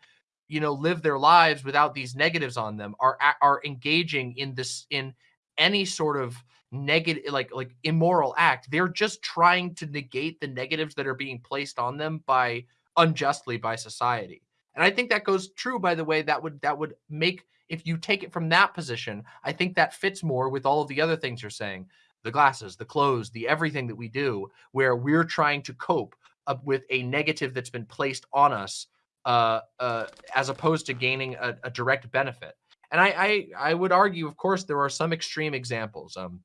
you know live their lives without these negatives on them are are engaging in this in any sort of negative like like immoral act they're just trying to negate the negatives that are being placed on them by unjustly by society and i think that goes true by the way that would that would make if you take it from that position i think that fits more with all of the other things you're saying the glasses the clothes the everything that we do where we're trying to cope with a negative that's been placed on us uh, uh, as opposed to gaining a, a direct benefit. And I, I, I would argue, of course, there are some extreme examples. Um,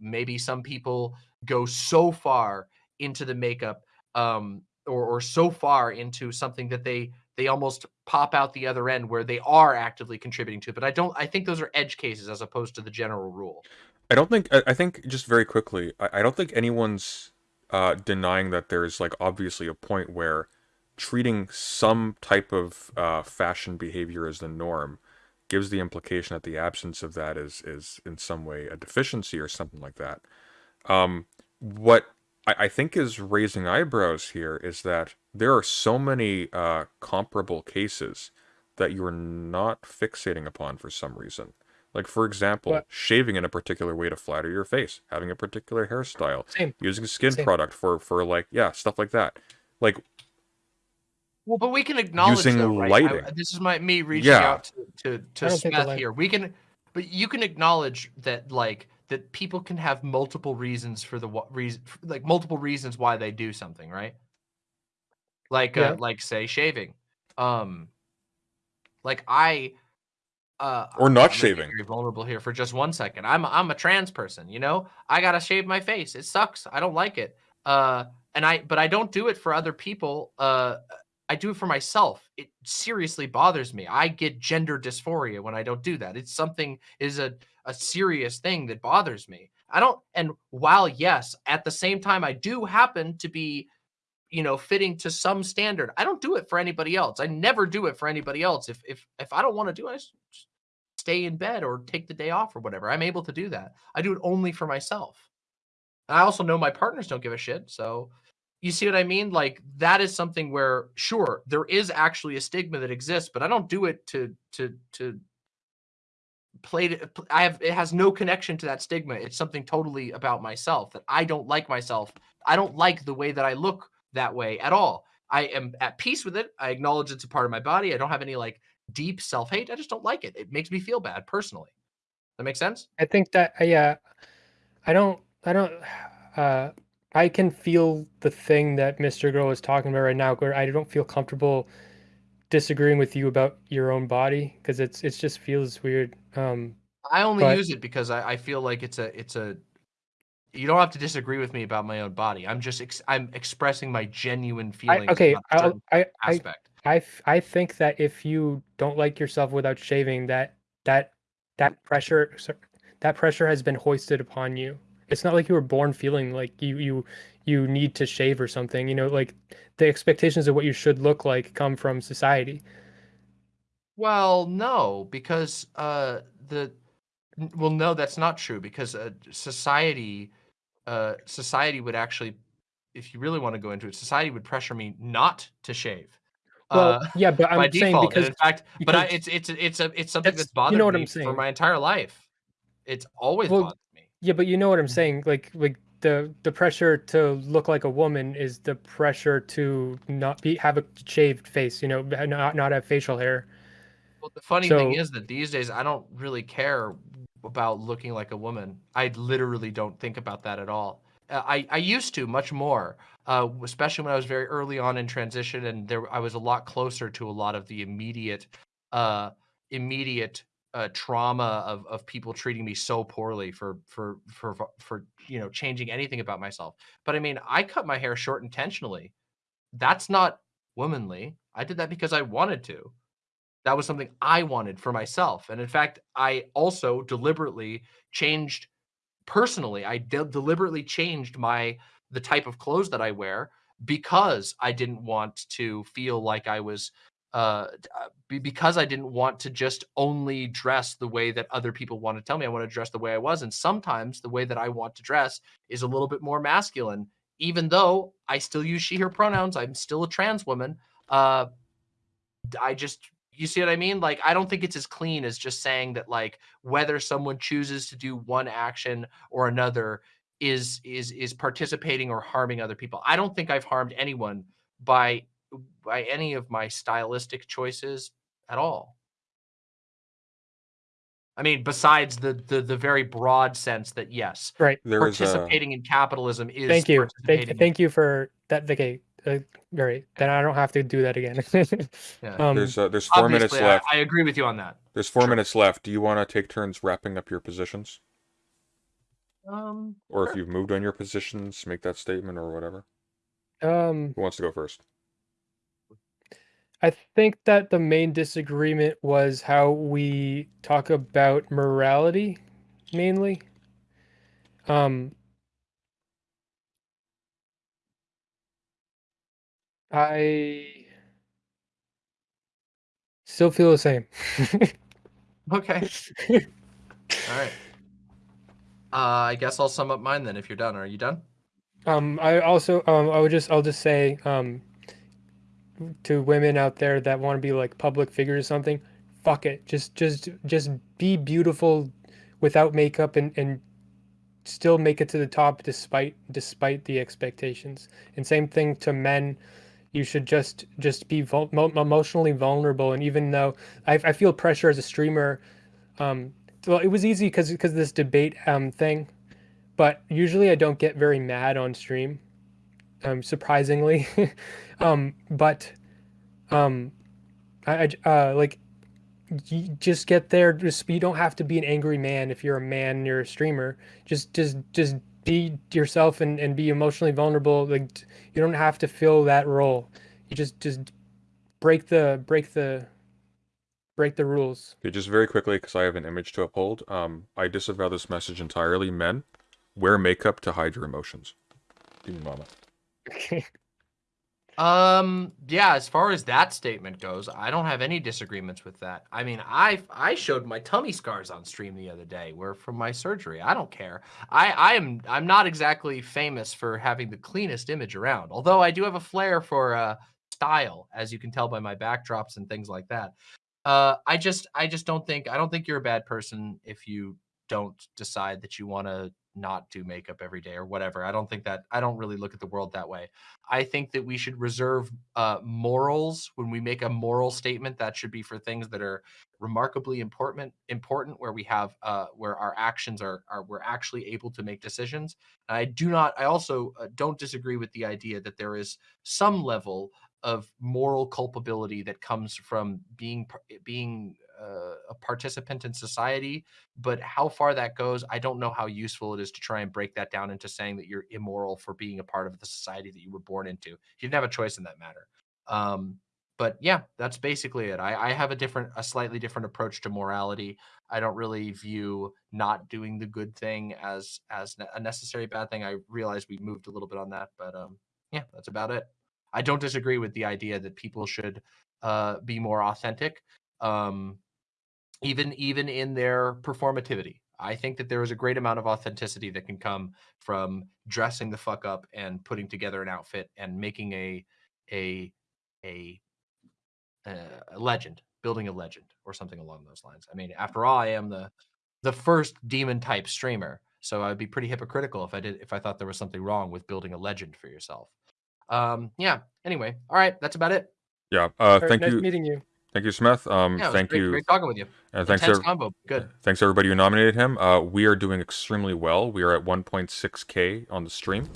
maybe some people go so far into the makeup, um, or, or so far into something that they they almost pop out the other end where they are actively contributing to it. But I don't. I think those are edge cases as opposed to the general rule. I don't think. I, think just very quickly. I, I don't think anyone's uh, denying that there's like obviously a point where treating some type of uh, fashion behavior as the norm gives the implication that the absence of that is is in some way a deficiency or something like that. Um, what I, I think is raising eyebrows here is that there are so many uh, comparable cases that you're not fixating upon for some reason. Like for example, What? shaving in a particular way to flatter your face, having a particular hairstyle, Same. using a skin Same. product for for like yeah stuff like that. Like Well, but we can acknowledge Using though, right? lighting. I- this is my me reaching Yeah. out to to, to I don't think the Smith here. We can, but you can acknowledge that like that people can have multiple reasons for the what reason, like multiple reasons why they do something, right? Like Yeah. uh, like say shaving, um, like I. Uh, Or not shaving. Very vulnerable here for just one second. I'm I'm a trans person, you know. I gotta shave my face. It sucks. I don't like it. Uh, and I but I don't do it for other people. Uh, I do it for myself. It seriously bothers me. I get gender dysphoria when I don't do that. It's something is a a serious thing that bothers me. I don't and while yes, at the same time I do happen to be you know fitting to some standard. I don't do it for anybody else. I never do it for anybody else. If if if I don't want to do it, I stay in bed or take the day off or whatever. I'm able to do that. I do it only for myself. And I also know my partners don't give a shit, so you see what I mean? Like that is something where sure there is actually a stigma that exists, but I don't do it to to to play to, I have it has no connection to that stigma. It's something totally about myself that I don't like myself. I don't like the way that I look that way at all. I am at peace with it. I acknowledge it's a part of my body. I don't have any like deep self hate. I just don't like it. It makes me feel bad personally. That makes sense. I think that uh, yeah, I don't I don't uh I can feel the thing that Mr. Girl is talking about right now where I don't feel comfortable disagreeing with you about your own body because it's it just feels weird. Um I only But- use it because I, I feel like it's a it's a you don't have to disagree with me about my own body. I'm just ex- I'm expressing my genuine feelings okay, I, certain I I aspect. I I think that if you don't like yourself without shaving, that that that pressure that pressure has been hoisted upon you. It's not like you were born feeling like you you you need to shave or something. You know, like the expectations of what you should look like come from society. Well, no, because uh the well no, that's not true because uh, society uh society would actually if you really want to go into it, society would pressure me not to shave. Well, uh, yeah, but I'm saying default. because and in fact, but I, it's it's it's a it's something that's- that's you know what me I'm saying. for my entire life. It's always Well, bothered me. yeah, but you know what I'm Mhm. saying. Like like the the pressure to look like a woman is the pressure to not be have a shaved face. You know, not not have facial hair. Well, the funny thing is that these days I don't really care about looking like a woman. I literally don't think about that at all. Uh, I I used to much more, uh, especially when I was very early on in transition, and there I was a lot closer to a lot of the immediate, uh, immediate uh, trauma of of people treating me so poorly for for for for, for you know changing anything about myself. But I mean, I cut my hair short intentionally. That's not womanly. I did that because I wanted to that was something I wanted for myself. And in fact, I also deliberately changed personally. I de- deliberately changed my the type of clothes that I wear because I didn't want to feel like I was uh uh, be- because I didn't want to just only dress the way that other people want to tell me I want to dress the way I was and sometimes the way that I want to dress is a little bit more masculine even though I still use she her pronouns I'm still a trans woman uh I just you see what I mean? Like I don't think it's as clean as just saying that like whether someone chooses to do one action or another is is is participating or harming other people. I don't think I've harmed anyone by by any of my stylistic choices at all. I mean, besides the the the very broad sense that yes, Right. There is a participating in capitalism is Thank you. Thank, thank you for that. Okay. Uh, great. Then I don't have to do that again. Yeah. um, there's uh, there's four minutes Obviously, I, left. I agree with you on that. There's four sure. minutes left. Do you want to take turns wrapping up your positions, Um, or if you've moved on your positions, make that statement or whatever? um, Who wants to go first? I think that the main disagreement was how we talk about morality, mainly. Um, I still feel the same. Okay. All right. Uh, I guess I'll sum up mine then. If you're done, are you done? Um, I also um, I would just I'll just say um, to women out there that want to be like public figures or something, fuck it. Just just just be beautiful without makeup and and still make it to the top despite despite the expectations. And same thing to men. You should just just be vul- mo- emotionally vulnerable. And even though I, I feel pressure as a streamer, um, well, it was easy because because this debate um thing but usually I don't get very mad on stream, um, surprisingly. um, but um, I, I uh, like you just get there. Just you don't have to be an angry man if you're a man you're a streamer. Just just just be yourself and, and be emotionally vulnerable. Like you don't have to fill that role. You just just break the break the break the rules. Okay, just very quickly, because I have an image to uphold. Um, I disavow this message entirely. Men, wear makeup to hide your emotions. Give me a moment. Um, yeah, as far as that statement goes, I don't have any disagreements with that. I mean, I I showed my tummy scars on stream the other day, were from my surgery. I don't care. I I am I'm not exactly famous for having the cleanest image around, although I do have a flair for uh style, as you can tell by my backdrops and things like that. Uh, I just I just don't think I don't think you're a bad person if you don't decide that you want to not do makeup every day or whatever. I don't think that I don't really look at the world that way. I think that we should reserve uh, morals when we make a moral statement. That should be for things that are remarkably important, important where we have uh, where our actions are are we're actually able to make decisions. I do not. I also uh, don't disagree with the idea that there is some level of moral culpability that comes from being being uh, a participant in society but how far that goes i don't know how useful it is to try and break that down into saying that you're immoral for being a part of the society that you were born into. You didn't have a choice in that matter. Um, but yeah that's basically it. I, I have a different a slightly different approach to morality. I don't really view not doing the good thing as as a necessary bad thing. I realize we moved a little bit on that but um yeah that's about it. I don't disagree with the idea that people should uh be more authentic. Um even even in their performativity. I think that there is a great amount of authenticity that can come from dressing the fuck up and putting together an outfit and making a a a, uh, a legend, building a legend or something along those lines. I mean, after all, I am the the first demon type streamer, so I'd be pretty hypocritical if I did if I thought there was something wrong with building a legend for yourself. Um, yeah. Anyway, all right, that's about it. Yeah. Uh, All right, thank nice you, meeting you. Thank you, Smith. Um, Yeah, thank great, you, great talking with you. and thanks Intense combo. Good. thanks everybody who nominated him. Uh, we are doing extremely well. We are at 1.6k on the stream.